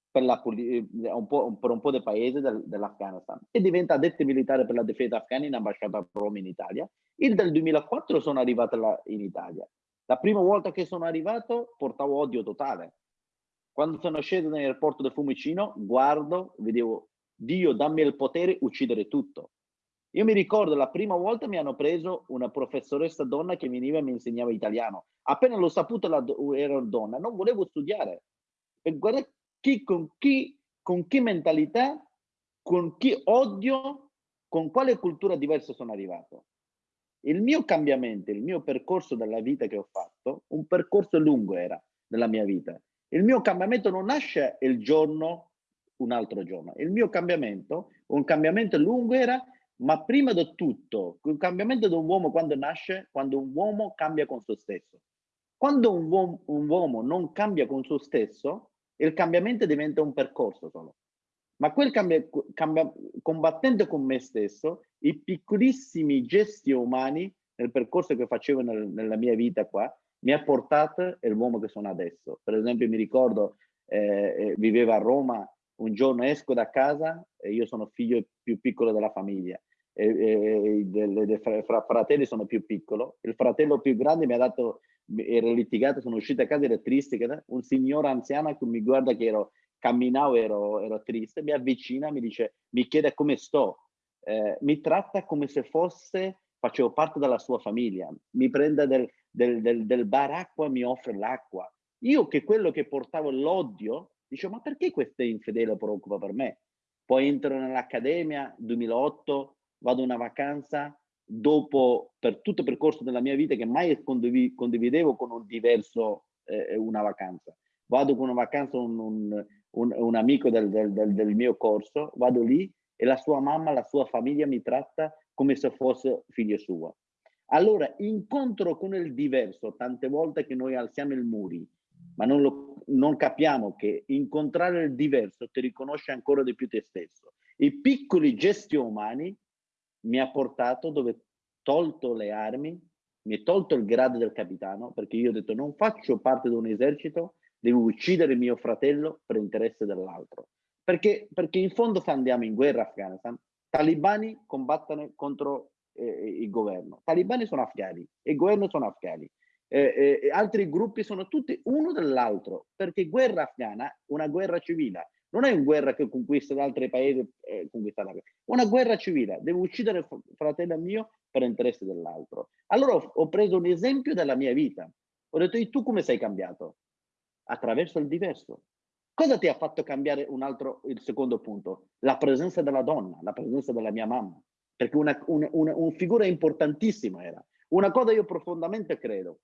per, la, eh, un, po', per un po' di paese del, dell'Afghanistan e diventa addetto militare per la difesa afghana in ambasciata a Roma in Italia. Il del 2004 sono arrivato là in Italia. La prima volta che sono arrivato portavo odio totale, quando sono sceso nell'aeroporto del Fumicino, guardo, vedevo Dio dammi il potere uccidere tutto. Io mi ricordo la prima volta mi hanno preso una professoressa donna che veniva e mi insegnava italiano. Appena l'ho saputo la, era donna, non volevo studiare. E guarda chi, con, chi, con che mentalità, con chi odio, con quale cultura diversa sono arrivato. Il mio cambiamento, il mio percorso della vita che ho fatto, un percorso lungo era nella mia vita. Il mio cambiamento non nasce il giorno, un altro giorno. Il mio cambiamento, un cambiamento lungo era, ma prima di tutto, il cambiamento di un uomo quando nasce, quando un uomo cambia con se stesso. Quando un uomo, un uomo non cambia con se stesso, il cambiamento diventa un percorso solo. ma quel cambia, cambia, combattendo con me stesso, i piccolissimi gesti umani nel percorso che facevo nel, nella mia vita qua, mi ha portato l'uomo che sono adesso. Per esempio mi ricordo, eh, eh vivevo a Roma, un giorno esco da casa e io sono figlio più piccolo della famiglia. E, e, delle, dei fra, fratelli sono più piccolo. Il fratello più grande mi ha dato, ero litigato, sono uscito a casa, ero triste, un signore anziano che mi guarda che ero, camminavo, ero, ero triste, mi avvicina, mi dice, mi chiede come sto, eh, mi tratta come se fosse, facevo parte della sua famiglia, mi prende del, del, del, del bar acqua, mi offre l'acqua. Io che quello che portavo l'odio, dicevo, ma perché questo infedele preoccupa per me? Poi entro nell'accademia, 2008, vado una vacanza, dopo, per tutto il percorso della mia vita, che mai condividevo con un diverso eh, una vacanza. Vado con una vacanza un, un, un, un amico del, del, del, mio corso, vado lì e la sua mamma, la sua famiglia mi tratta come se fosse figlio suo. Allora, incontro con il diverso, tante volte che noi alziamo il muri, ma non, lo, non capiamo che incontrare il diverso ti riconosce ancora di più te stesso. I piccoli gesti umani mi ha portato dove tolto le armi, mi è tolto il grado del capitano, perché io ho detto non faccio parte di un esercito, devo uccidere mio fratello per interesse dell'altro. Perché, perché in fondo se andiamo in guerra Afghanistan, talibani combattono contro eh, il governo, talibani sono afghani e il governo sono afghani. Eh, eh, altri gruppi sono tutti uno dell'altro, perché guerra afghana è una guerra civile, non è una guerra che conquista da altri paesi, eh, una guerra civile, devo uccidere il fratello mio per interesse dell'altro. Allora ho, ho preso un esempio della mia vita, ho detto tu come sei cambiato? Attraverso il diverso. Cosa ti ha fatto cambiare un altro, il secondo punto? La presenza della donna, la presenza della mia mamma, perché una, una, una, una figura importantissima era. Una cosa io profondamente credo,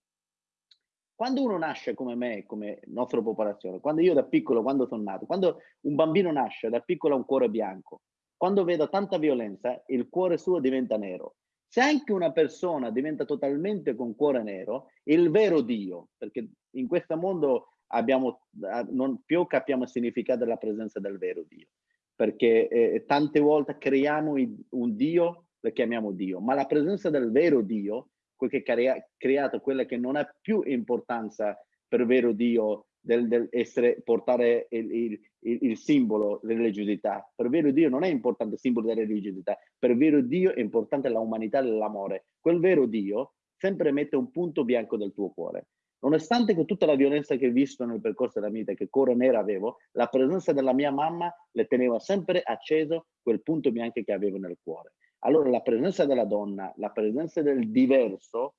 quando uno nasce come me, come nostra popolazione, quando io da piccolo, quando sono nato, quando un bambino nasce da piccolo ha un cuore bianco, quando vedo tanta violenza, il cuore suo diventa nero. Se anche una persona diventa totalmente con cuore nero, il vero Dio, perché in questo mondo abbiamo, non più capiamo il significato della presenza del vero Dio, perché eh, tante volte creiamo un Dio, lo chiamiamo Dio, ma la presenza del vero Dio quel che ha creato quella che non ha più importanza per vero Dio del, del essere, portare il, il, il, il simbolo della religiosità. Per vero Dio non è importante il simbolo della religiosità, per vero Dio è importante l'umanità l'amore. Quel vero Dio sempre mette un punto bianco del tuo cuore. Nonostante che tutta la violenza che ho visto nel percorso della vita, che cuore nera avevo, la presenza della mia mamma le teneva sempre acceso quel punto bianco che avevo nel cuore. Allora la presenza della donna, la presenza del diverso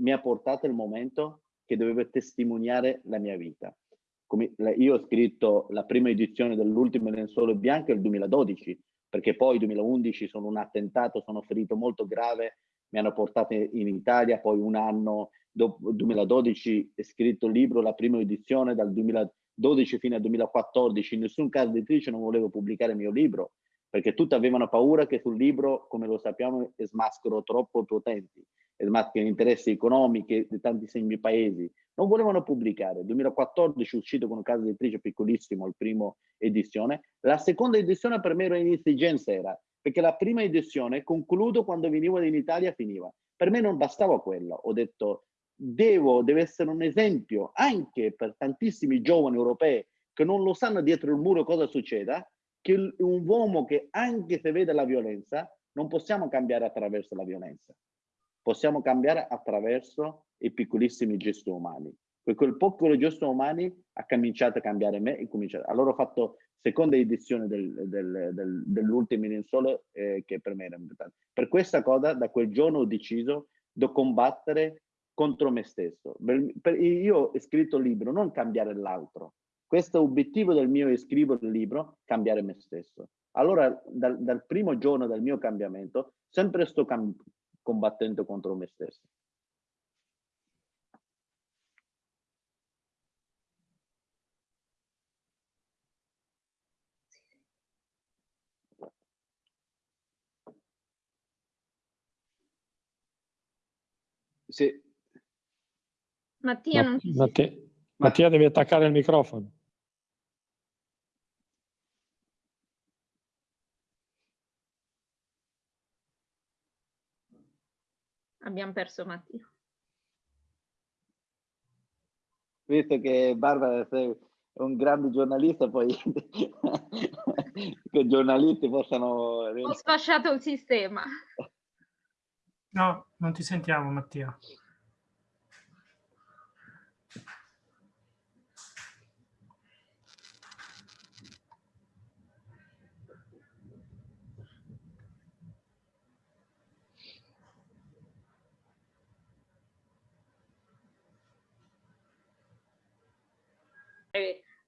mi ha portato il momento che dovevo testimoniare la mia vita. Come, io ho scritto la prima edizione dell'ultimo lenzuolo bianco nel 2012, perché poi nel 2011 sono un attentato, sono ferito molto grave, mi hanno portato in Italia, poi un anno dopo 2012 ho scritto il libro, la prima edizione dal 2012 fino al 2014, in nessun caso editrice non volevo pubblicare il mio libro, perché tutti avevano paura che sul libro, come lo sappiamo, smaschero troppo potenti, smascherano interessi economici di tantissimi paesi. Non volevano pubblicare. Nel 2014 è uscito con un caso editrice piccolissimo, il primo edizione. La seconda edizione per me era un'esigenza, era perché la prima edizione, concludo quando venivo in Italia, finiva. Per me non bastava quello. Ho detto, devo, deve essere un esempio anche per tantissimi giovani europei che non lo sanno dietro il muro cosa succeda, che un uomo che anche se vede la violenza, non possiamo cambiare attraverso la violenza, possiamo cambiare attraverso i piccolissimi gesti umani. Quel piccolo gesto umani ha cominciato a cambiare me e cominciato. Allora ho fatto seconda edizione del, del, del, dell'ultimo in sole eh, che per me era importante. Per questa cosa da quel giorno ho deciso di combattere contro me stesso. Io ho scritto il libro, non cambiare l'altro, questo obiettivo del mio scrivere il libro, cambiare me stesso. Allora, dal, dal primo giorno del mio cambiamento, sempre sto combattendo contro me stesso. Sì. Mattia, non ci Mattia, Mattia devi attaccare il microfono. Abbiamo perso Mattia. Visto che Barbara sei un grande giornalista, poi che i giornalisti possano... Ho sfasciato il sistema. No, non ti sentiamo Mattia.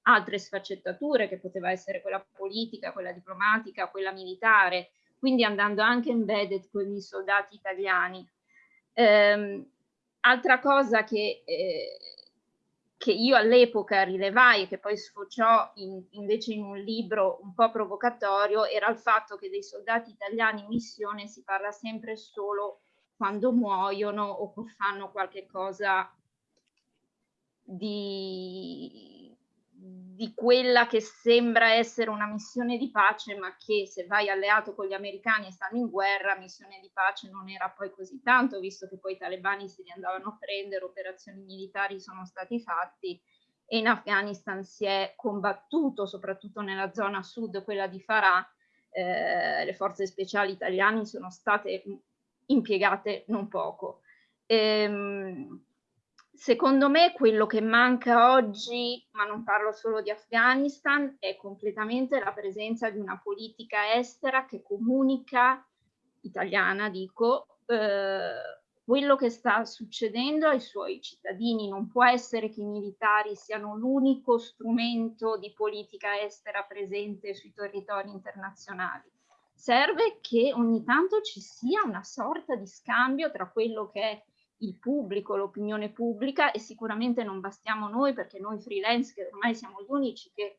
Altre sfaccettature che poteva essere quella politica, quella diplomatica, quella militare, quindi andando anche embedded con i soldati italiani. Eh, altra cosa che, eh, che io all'epoca rilevai e che poi sfociò in, invece in un libro un po' provocatorio era il fatto che dei soldati italiani in missione si parla sempre solo quando muoiono o fanno qualche cosa di di quella che sembra essere una missione di pace, ma che se vai alleato con gli americani e stanno in guerra, missione di pace non era poi così tanto, visto che poi i talebani si li andavano a prendere, operazioni militari sono stati fatti e in Afghanistan si è combattuto, soprattutto nella zona sud, quella di Farah, eh, le forze speciali italiane sono state impiegate non poco. Ehm, Secondo me quello che manca oggi, ma non parlo solo di Afghanistan, è completamente la presenza di una politica estera che comunica, italiana dico, eh, quello che sta succedendo ai suoi cittadini. Non può essere che i militari siano l'unico strumento di politica estera presente sui territori internazionali. Serve che ogni tanto ci sia una sorta di scambio tra quello che è il pubblico, l'opinione pubblica e sicuramente non bastiamo noi perché noi freelance che ormai siamo gli unici che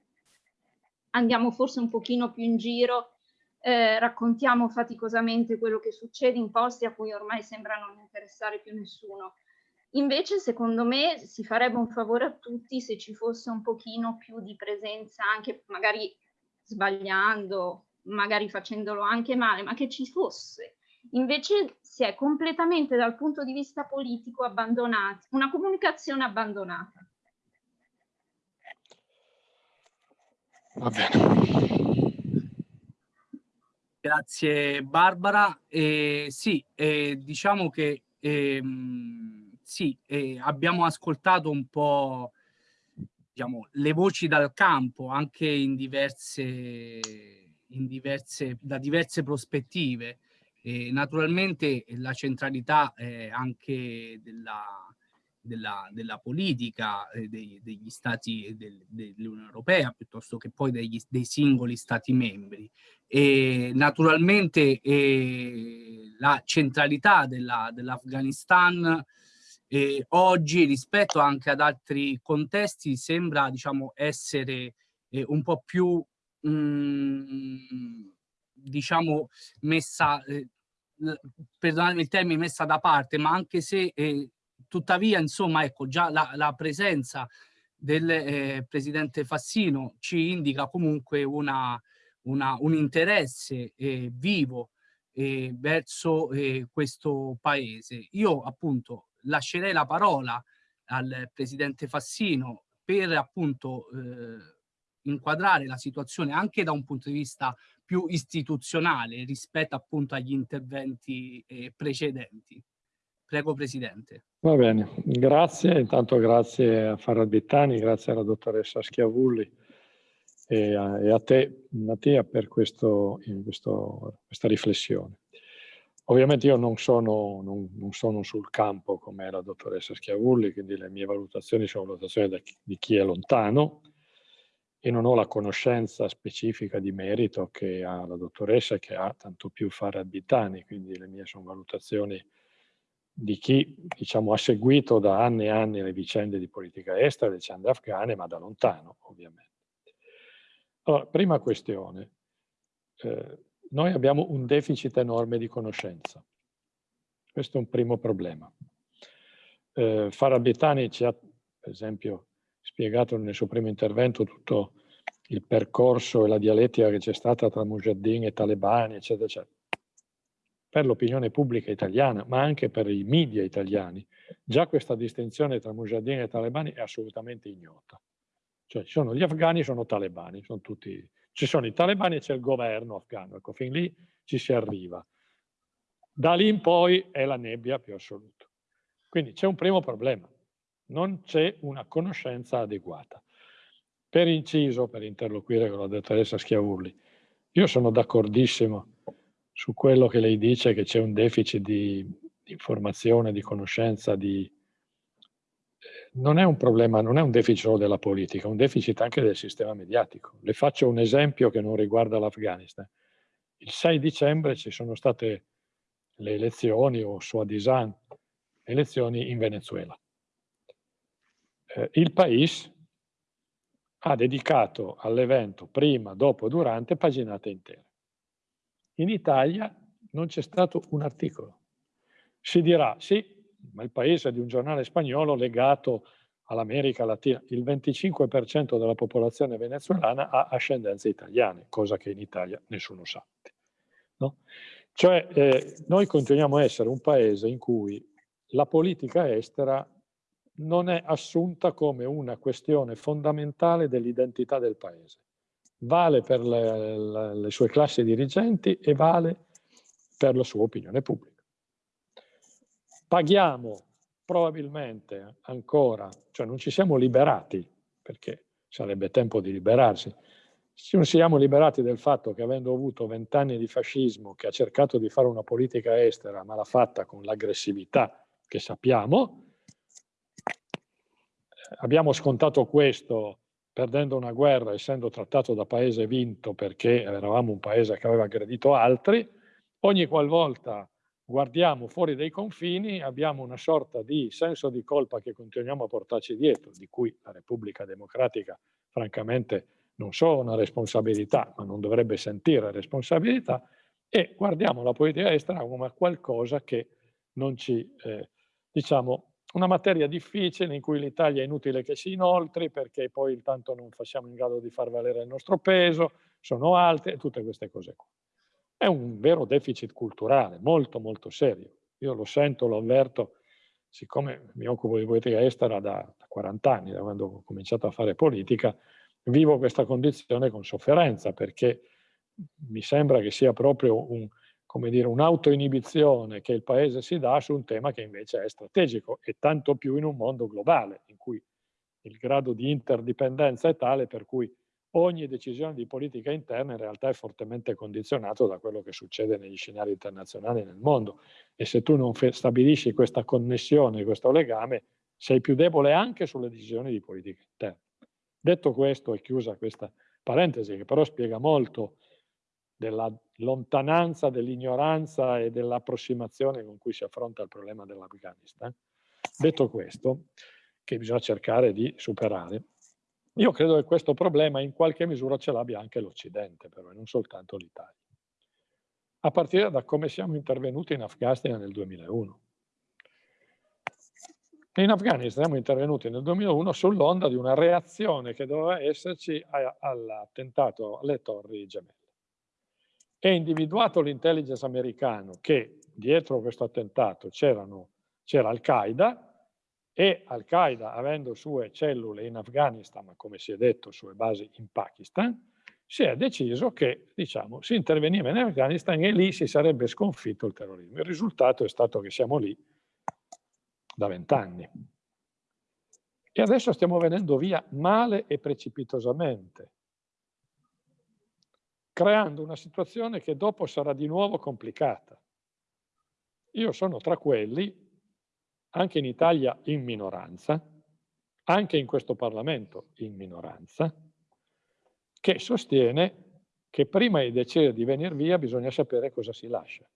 andiamo forse un pochino più in giro, eh, raccontiamo faticosamente quello che succede in posti a cui ormai sembra non interessare più nessuno. Invece secondo me si farebbe un favore a tutti se ci fosse un pochino più di presenza anche magari sbagliando, magari facendolo anche male, ma che ci fosse Invece si è completamente dal punto di vista politico abbandonati, una comunicazione abbandonata. Va bene. Grazie Barbara. Eh, sì, eh, diciamo che eh, sì, abbiamo ascoltato un po' diciamo, le voci dal campo anche in diverse, in diverse, da diverse prospettive. E naturalmente la centralità eh, anche della, della, della politica eh, dei, degli stati del, dell'Unione Europea piuttosto che poi degli, dei singoli stati membri. E naturalmente eh, la centralità dell'Afghanistan dell oggi rispetto anche ad altri contesti sembra diciamo, essere eh, un po' più mh, mm, diciamo messa, eh, perdonatemi il termine, messa da parte, ma anche se eh, tuttavia insomma ecco già la, la presenza del eh, presidente Fassino ci indica comunque una, una, un interesse eh, vivo eh, verso eh, questo paese. Io appunto lascerei la parola al presidente Fassino per appunto eh, inquadrare la situazione anche da un punto di vista più istituzionale rispetto appunto agli interventi eh, precedenti. Prego Presidente. Va bene, grazie. Intanto grazie a Farad Bittani, grazie alla dottoressa Schiavulli e a, e a te Mattia per questo, questo, questa riflessione. Ovviamente io non sono, non, non sono sul campo come la dottoressa Schiavulli, quindi le mie valutazioni sono valutazioni di chi è lontano, e non ho la conoscenza specifica di merito che ha la dottoressa che ha tanto più fare abitani, quindi le mie sono valutazioni di chi diciamo, ha seguito da anni e anni le vicende di politica estera, le vicende afghane, ma da lontano ovviamente. Allora, prima questione, eh, noi abbiamo un deficit enorme di conoscenza, questo è un primo problema. Eh, Farabitani ci ha, per esempio, spiegato nel suo primo intervento tutto il percorso e la dialettica che c'è stata tra Mujahideen e talebani, eccetera, eccetera. per l'opinione pubblica italiana, ma anche per i media italiani, già questa distinzione tra mujahideen e talebani è assolutamente ignota. Cioè ci sono gli afghani, sono talebani, sono tutti, ci sono i talebani e c'è il governo afghano, ecco, fin lì ci si arriva. Da lì in poi è la nebbia più assoluta. Quindi c'è un primo problema, non c'è una conoscenza adeguata. Per inciso, per interloquire con la dottoressa Schiavulli, io sono d'accordissimo su quello che lei dice che c'è un deficit di, di, informazione, di conoscenza, di... Eh, non è un problema, non è un deficit solo della politica, è un deficit anche del sistema mediatico. Le faccio un esempio che non riguarda l'Afghanistan. Il 6 dicembre ci sono state le elezioni o Suadisan, elezioni in Venezuela. Eh, il Paese ha dedicato all'evento prima, dopo durante paginate intere. In Italia non c'è stato un articolo. Si dirà, sì, ma il paese è di un giornale spagnolo legato all'America Latina. Il 25% della popolazione venezuelana ha ascendenze italiane, cosa che in Italia nessuno sa. No? Cioè, eh, noi continuiamo a essere un paese in cui la politica estera non è assunta come una questione fondamentale dell'identità del paese. Vale per le, le, le, sue classi dirigenti e vale per la sua opinione pubblica. Paghiamo probabilmente ancora, cioè non ci siamo liberati, perché sarebbe tempo di liberarsi, ci siamo liberati del fatto che avendo avuto vent'anni di fascismo che ha cercato di fare una politica estera ma l'ha fatta con l'aggressività che sappiamo, abbiamo scontato questo perdendo una guerra, essendo trattato da paese vinto perché eravamo un paese che aveva aggredito altri, ogni qualvolta guardiamo fuori dai confini abbiamo una sorta di senso di colpa che continuiamo a portarci dietro, di cui la Repubblica Democratica francamente non solo una responsabilità, ma non dovrebbe sentire responsabilità, e guardiamo la politica estera come qualcosa che non ci, eh, diciamo, una materia difficile in cui l'Italia è inutile che si inoltri perché poi tanto non siamo in grado di far valere il nostro peso, sono alte tutte queste cose qua. È un vero deficit culturale, molto molto serio. Io lo sento, lo avverto, siccome mi occupo di politica estera da 40 anni, da quando ho cominciato a fare politica, vivo questa condizione con sofferenza perché mi sembra che sia proprio un, come dire, un'autoinibizione che il paese si dà su un tema che invece è strategico e tanto più in un mondo globale in cui il grado di interdipendenza è tale per cui ogni decisione di politica interna in realtà è fortemente condizionato da quello che succede negli scenari internazionali nel mondo e se tu non stabilisci questa connessione, questo legame, sei più debole anche sulle decisioni di politica interna. Detto questo, è chiusa questa parentesi che però spiega molto della lontananza, dell'ignoranza e dell'approssimazione con cui si affronta il problema dell'Afghanistan. Detto questo, che bisogna cercare di superare, io credo che questo problema in qualche misura ce l'abbia anche l'Occidente, però, e non soltanto l'Italia. A partire da come siamo intervenuti in Afghanistan nel 2001. In Afghanistan siamo intervenuti nel 2001 sull'onda di una reazione che doveva esserci all'attentato alle torri gemelle è individuato l'intelligence americano che dietro questo attentato c'era Al-Qaeda e Al-Qaeda avendo sue cellule in Afghanistan, ma come si è detto sue basi in Pakistan, si è deciso che diciamo, si interveniva in Afghanistan e lì si sarebbe sconfitto il terrorismo. Il risultato è stato che siamo lì da vent'anni. E adesso stiamo venendo via male e precipitosamente creando una situazione che dopo sarà di nuovo complicata. Io sono tra quelli, anche in Italia in minoranza, anche in questo Parlamento in minoranza, che sostiene che prima di decidere di venire via bisogna sapere cosa si lascia.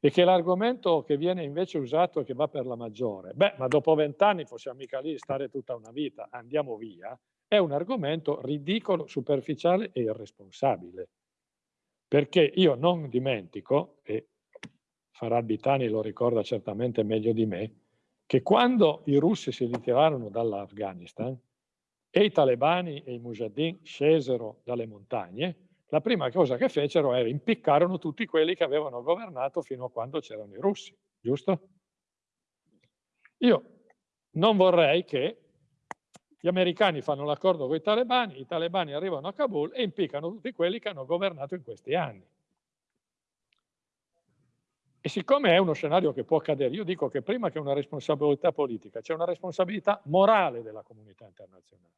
E che l'argomento che viene invece usato e che va per la maggiore, beh, ma dopo vent'anni possiamo mica lì stare tutta una vita, andiamo via, è un argomento ridicolo, superficiale e irresponsabile. Perché io non dimentico, e Farad Bitani lo ricorda certamente meglio di me, che quando i russi si ritirarono dall'Afghanistan e i talebani e i mujahideen scesero dalle montagne, la prima cosa che fecero era impiccarono tutti quelli che avevano governato fino a quando c'erano i russi, giusto? Io non vorrei che gli americani fanno l'accordo con i talebani, i talebani arrivano a Kabul e impiccano tutti quelli che hanno governato in questi anni. E siccome è uno scenario che può accadere, io dico che prima che una responsabilità politica c'è una responsabilità morale della comunità internazionale.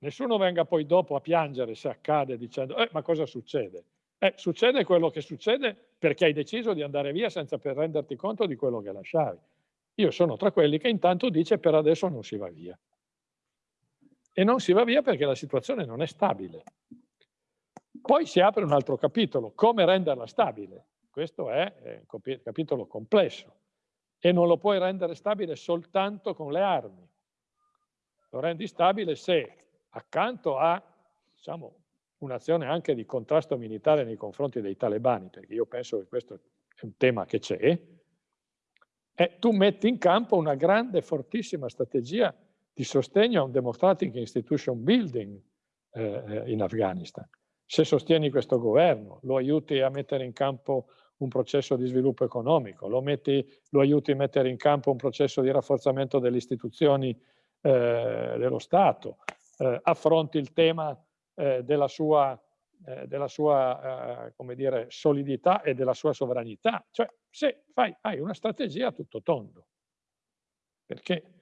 Nessuno venga poi dopo a piangere se accade dicendo eh, ma cosa succede? Eh, succede quello che succede perché hai deciso di andare via senza per renderti conto di quello che lasciavi. Io sono tra quelli che intanto dice per adesso non si va via. E non si va via perché la situazione non è stabile. Poi si apre un altro capitolo, come renderla stabile. Questo è un capitolo complesso e non lo puoi rendere stabile soltanto con le armi. Lo rendi stabile se accanto a diciamo, un'azione anche di contrasto militare nei confronti dei talebani, perché io penso che questo è un tema che c'è, e tu metti in campo una grande, fortissima strategia di sostegno a un democratic institution building eh, eh, in Afghanistan. Se sostieni questo governo, lo aiuti a mettere in campo un processo di sviluppo economico, lo, metti, lo aiuti a mettere in campo un processo di rafforzamento delle istituzioni eh, dello Stato, eh, affronti il tema eh, della sua, eh, della sua come dire, solidità e della sua sovranità. Cioè, se fai, hai una strategia a tutto tondo, perché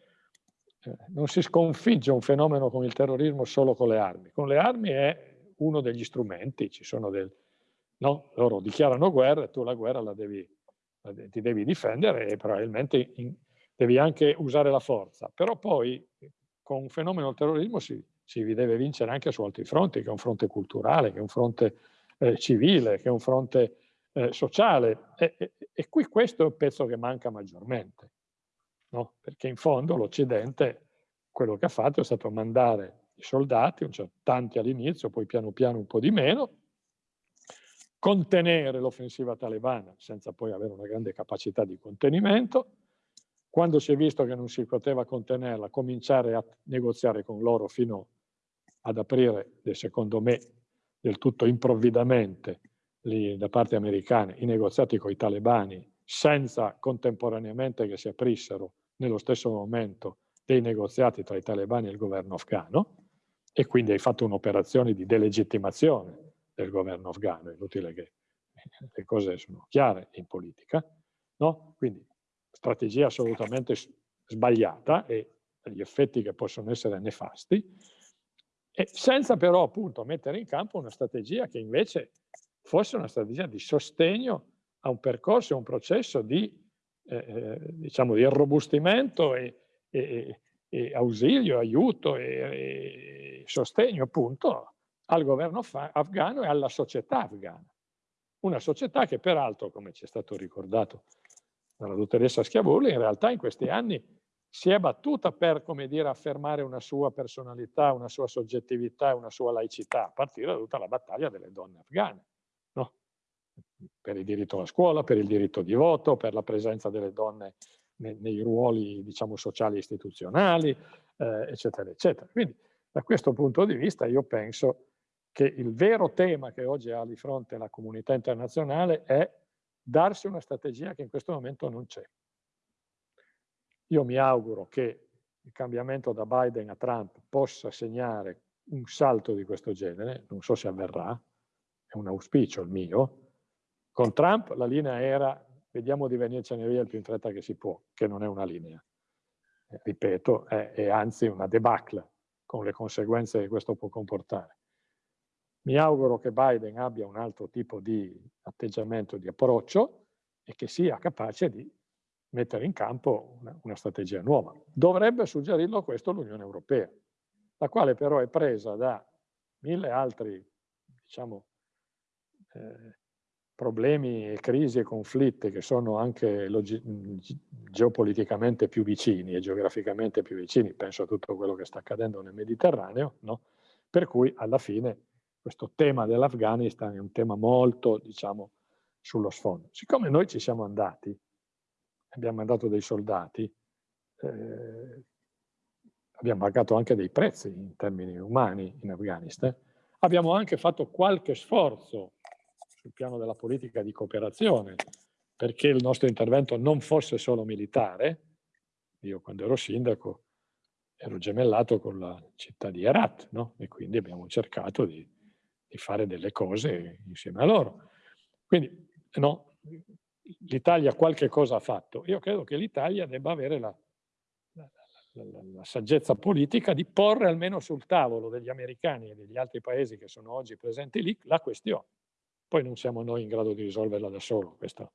non si sconfigge un fenomeno come il terrorismo solo con le armi. Con le armi è uno degli strumenti, ci sono del... No? Loro dichiarano guerra e tu la guerra la devi, la, ti devi difendere e probabilmente in, devi anche usare la forza. Però poi con un fenomeno del terrorismo si, si deve vincere anche su altri fronti, che è un fronte culturale, che è un fronte eh, civile, che è un fronte eh, sociale. E, e, e, qui questo è il pezzo che manca maggiormente, no? perché in fondo l'Occidente quello che ha fatto è stato mandare i soldati, tanti all'inizio, poi piano piano un po' di meno, contenere l'offensiva talebana senza poi avere una grande capacità di contenimento, quando si è visto che non si poteva contenerla, cominciare a negoziare con loro fino ad aprire, secondo me, del tutto improvvidamente lì, da parte americana, i negoziati con i talebani, senza contemporaneamente che si aprissero nello stesso momento dei negoziati tra i talebani e il governo afghano, e quindi hai fatto un'operazione di delegittimazione del governo afghano, inutile che le cose sono chiare in politica, no? Quindi strategia assolutamente sbagliata e gli effetti che possono essere nefasti, e senza però appunto mettere in campo una strategia che invece fosse una strategia di sostegno a un percorso, a un processo di, eh, eh diciamo, di irrobustimento e, e, e, ausilio, aiuto e, e sostegno appunto al governo afghano e alla società afghana. Una società che peraltro, come ci è stato ricordato dalla dottoressa Schiavulli, in realtà in questi anni si è battuta per, come dire, affermare una sua personalità, una sua soggettività, una sua laicità, a partire da tutta la battaglia delle donne afghane? Per il diritto alla scuola, per il diritto di voto, per la presenza delle donne nei, nei ruoli, diciamo, sociali e istituzionali, eh, eccetera, eccetera. Quindi, da questo punto di vista, io penso che il vero tema che oggi ha di fronte la comunità internazionale è darsi una strategia che in questo momento non c'è. Io mi auguro che il cambiamento da Biden a Trump possa segnare un salto di questo genere, non so se avverrà, è un auspicio il mio. Con Trump la linea era vediamo di venircene via il più in fretta che si può, che non è una linea. Eh, ripeto, è, è anzi una debacle con le conseguenze che questo può comportare. Mi auguro che Biden abbia un altro tipo di atteggiamento, di approccio e che sia capace di mettere in campo una, una strategia nuova. Dovrebbe suggerirlo questo l'Unione Europea, la quale però è presa da mille altri diciamo, eh, problemi e crisi e conflitti che sono anche geopoliticamente più vicini e geograficamente più vicini, penso a tutto quello che sta accadendo nel Mediterraneo, no? per cui alla fine questo tema dell'Afghanistan è un tema molto, diciamo, sullo sfondo. Siccome noi ci siamo andati, abbiamo mandato dei soldati, eh, abbiamo pagato anche dei prezzi in termini umani in Afghanistan, Abbiamo anche fatto qualche sforzo sul piano della politica di cooperazione perché il nostro intervento non fosse solo militare. Io quando ero sindaco ero gemellato con la città di Herat no? e quindi abbiamo cercato di, di, fare delle cose insieme a loro. Quindi no, l'Italia qualche cosa ha fatto. Io credo che l'Italia debba avere la, la, la, la, saggezza politica di porre almeno sul tavolo degli americani e degli altri paesi che sono oggi presenti lì la questione. Poi non siamo noi in grado di risolverla da solo, questo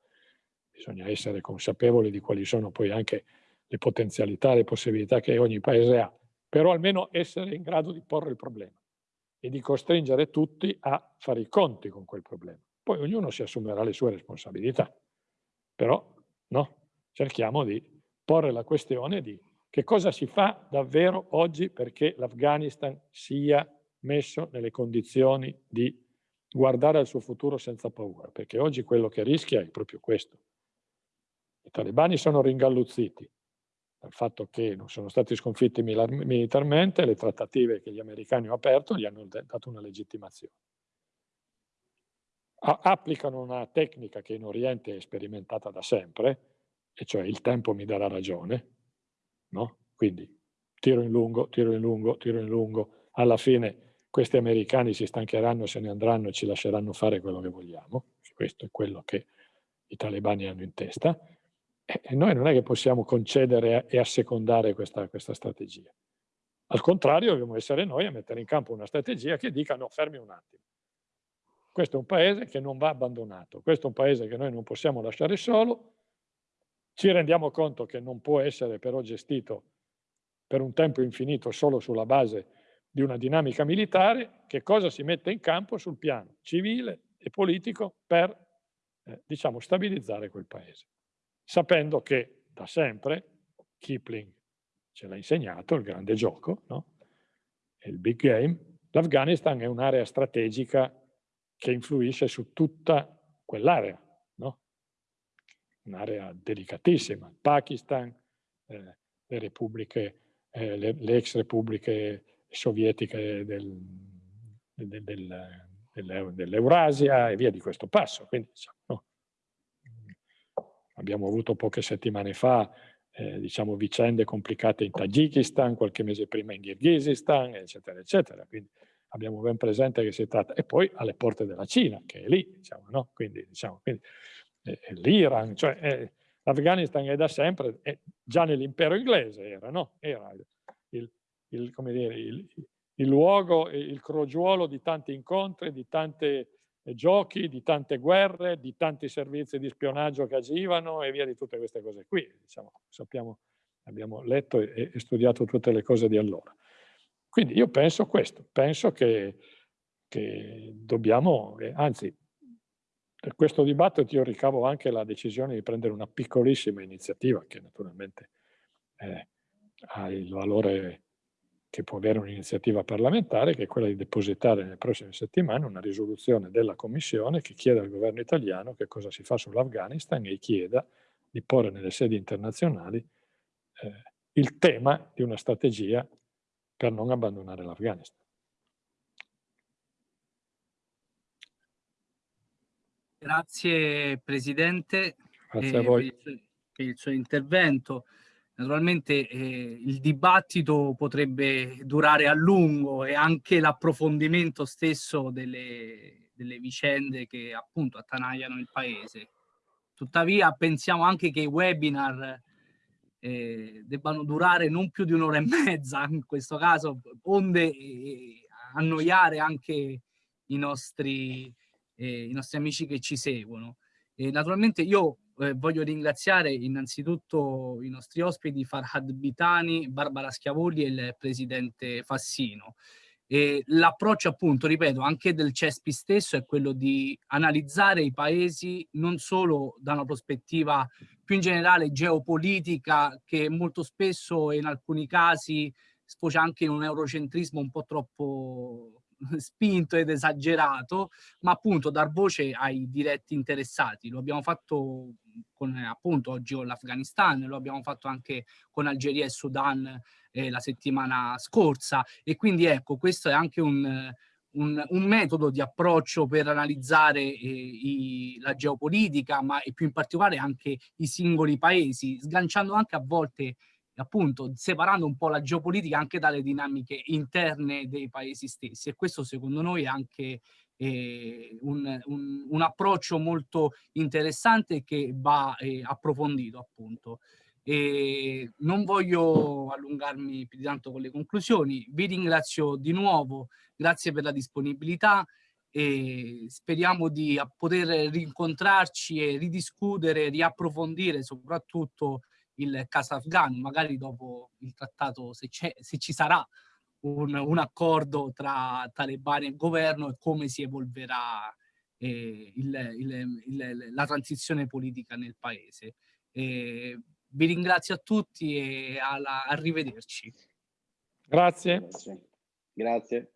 bisogna essere consapevoli di quali sono poi anche le potenzialità, le possibilità che ogni paese ha, però almeno essere in grado di porre il problema e di costringere tutti a fare i conti con quel problema. Poi ognuno si assumerà le sue responsabilità, però no, cerchiamo di porre la questione di che cosa si fa davvero oggi perché l'Afghanistan sia messo nelle condizioni di guardare al suo futuro senza paura, perché oggi quello che rischia è proprio questo. I talebani sono ringalluzziti dal fatto che non sono stati sconfitti militarmente, le trattative che gli americani hanno aperto gli hanno dato una legittimazione. applicano una tecnica che in Oriente è sperimentata da sempre, e cioè il tempo mi darà ragione, no? quindi tiro in lungo, tiro in lungo, tiro in lungo, alla fine questi americani si stancheranno, se ne andranno e ci lasceranno fare quello che vogliamo, questo è quello che i talebani hanno in testa, e noi non è che possiamo concedere e assecondare questa, questa strategia. Al contrario, dobbiamo essere noi a mettere in campo una strategia che dica no, fermi un attimo. Questo è un paese che non va abbandonato, questo è un paese che noi non possiamo lasciare solo, ci rendiamo conto che non può essere però gestito per un tempo infinito solo sulla base di una dinamica militare, che cosa si mette in campo sul piano civile e politico per eh, diciamo, stabilizzare quel paese. Sapendo che da sempre, Kipling ce l'ha insegnato, il grande gioco, no? il big game, l'Afghanistan è un'area strategica che influisce su tutta quell'area, no? un'area delicatissima. Il Pakistan, eh, le repubbliche, eh, le, le ex repubbliche sovietiche del, del, del, dell'Eurasia e via di questo passo. Quindi, diciamo, no. Abbiamo avuto poche settimane fa eh, diciamo, vicende complicate in Tagikistan, qualche mese prima in Kirghizistan, eccetera, eccetera. Quindi abbiamo ben presente che si tratta, e poi alle porte della Cina, che è lì, diciamo, no? Quindi, diciamo, quindi eh, l'Iran, cioè eh, l'Afghanistan è da sempre, già nell'impero inglese era, no? Era il, dire, il, il luogo, il crogiuolo di tanti incontri, di tanti eh, giochi, di tante guerre, di tanti servizi di spionaggio che agivano e via di tutte queste cose qui. Diciamo, sappiamo, abbiamo letto e, e, studiato tutte le cose di allora. Quindi io penso questo, penso che, che dobbiamo, anzi, per questo dibattito io ricavo anche la decisione di prendere una piccolissima iniziativa che naturalmente eh, ha il valore che può avere un'iniziativa parlamentare, che è quella di depositare nelle prossime settimane una risoluzione della Commissione che chiede al governo italiano che cosa si fa sull'Afghanistan e chieda di porre nelle sedi internazionali eh, il tema di una strategia per non abbandonare l'Afghanistan. Grazie Presidente Grazie a voi. per, il, per il suo intervento. Naturalmente eh, il dibattito potrebbe durare a lungo e anche l'approfondimento stesso delle, delle vicende che appunto attanagliano il paese. Tuttavia pensiamo anche che i webinar eh, debbano durare non più di un'ora e mezza, in questo caso, onde eh, annoiare anche i nostri, eh, i nostri amici che ci seguono. Naturalmente io eh, voglio ringraziare innanzitutto i nostri ospiti Farhad Bitani, Barbara Schiavoli e il presidente Fassino. L'approccio appunto, ripeto, anche del CESPI stesso è quello di analizzare i paesi non solo da una prospettiva più in generale geopolitica che molto spesso e in alcuni casi sfocia anche in un eurocentrismo un po' troppo spinto ed esagerato, ma appunto dar voce ai diretti interessati. Lo abbiamo fatto con appunto oggi con l'Afghanistan, lo abbiamo fatto anche con Algeria e Sudan eh, la settimana scorsa e quindi ecco questo è anche un, un, un, metodo di approccio per analizzare eh, i, la geopolitica, ma e più in particolare anche i singoli paesi, sganciando anche a volte appunto separando un po' la geopolitica anche dalle dinamiche interne dei paesi stessi. E questo secondo noi è anche eh, un, un, un, approccio molto interessante che va eh, approfondito appunto. E non voglio allungarmi più di tanto con le conclusioni, vi ringrazio di nuovo, grazie per la disponibilità e speriamo di poter rincontrarci e ridiscutere, riapprofondire soprattutto il caso afghano, magari dopo il trattato, se, se ci sarà un, un, accordo tra talebani e governo e come si evolverà eh, il, il, il, la transizione politica nel paese. Eh, vi ringrazio a tutti e alla, arrivederci. Grazie. Grazie. Grazie.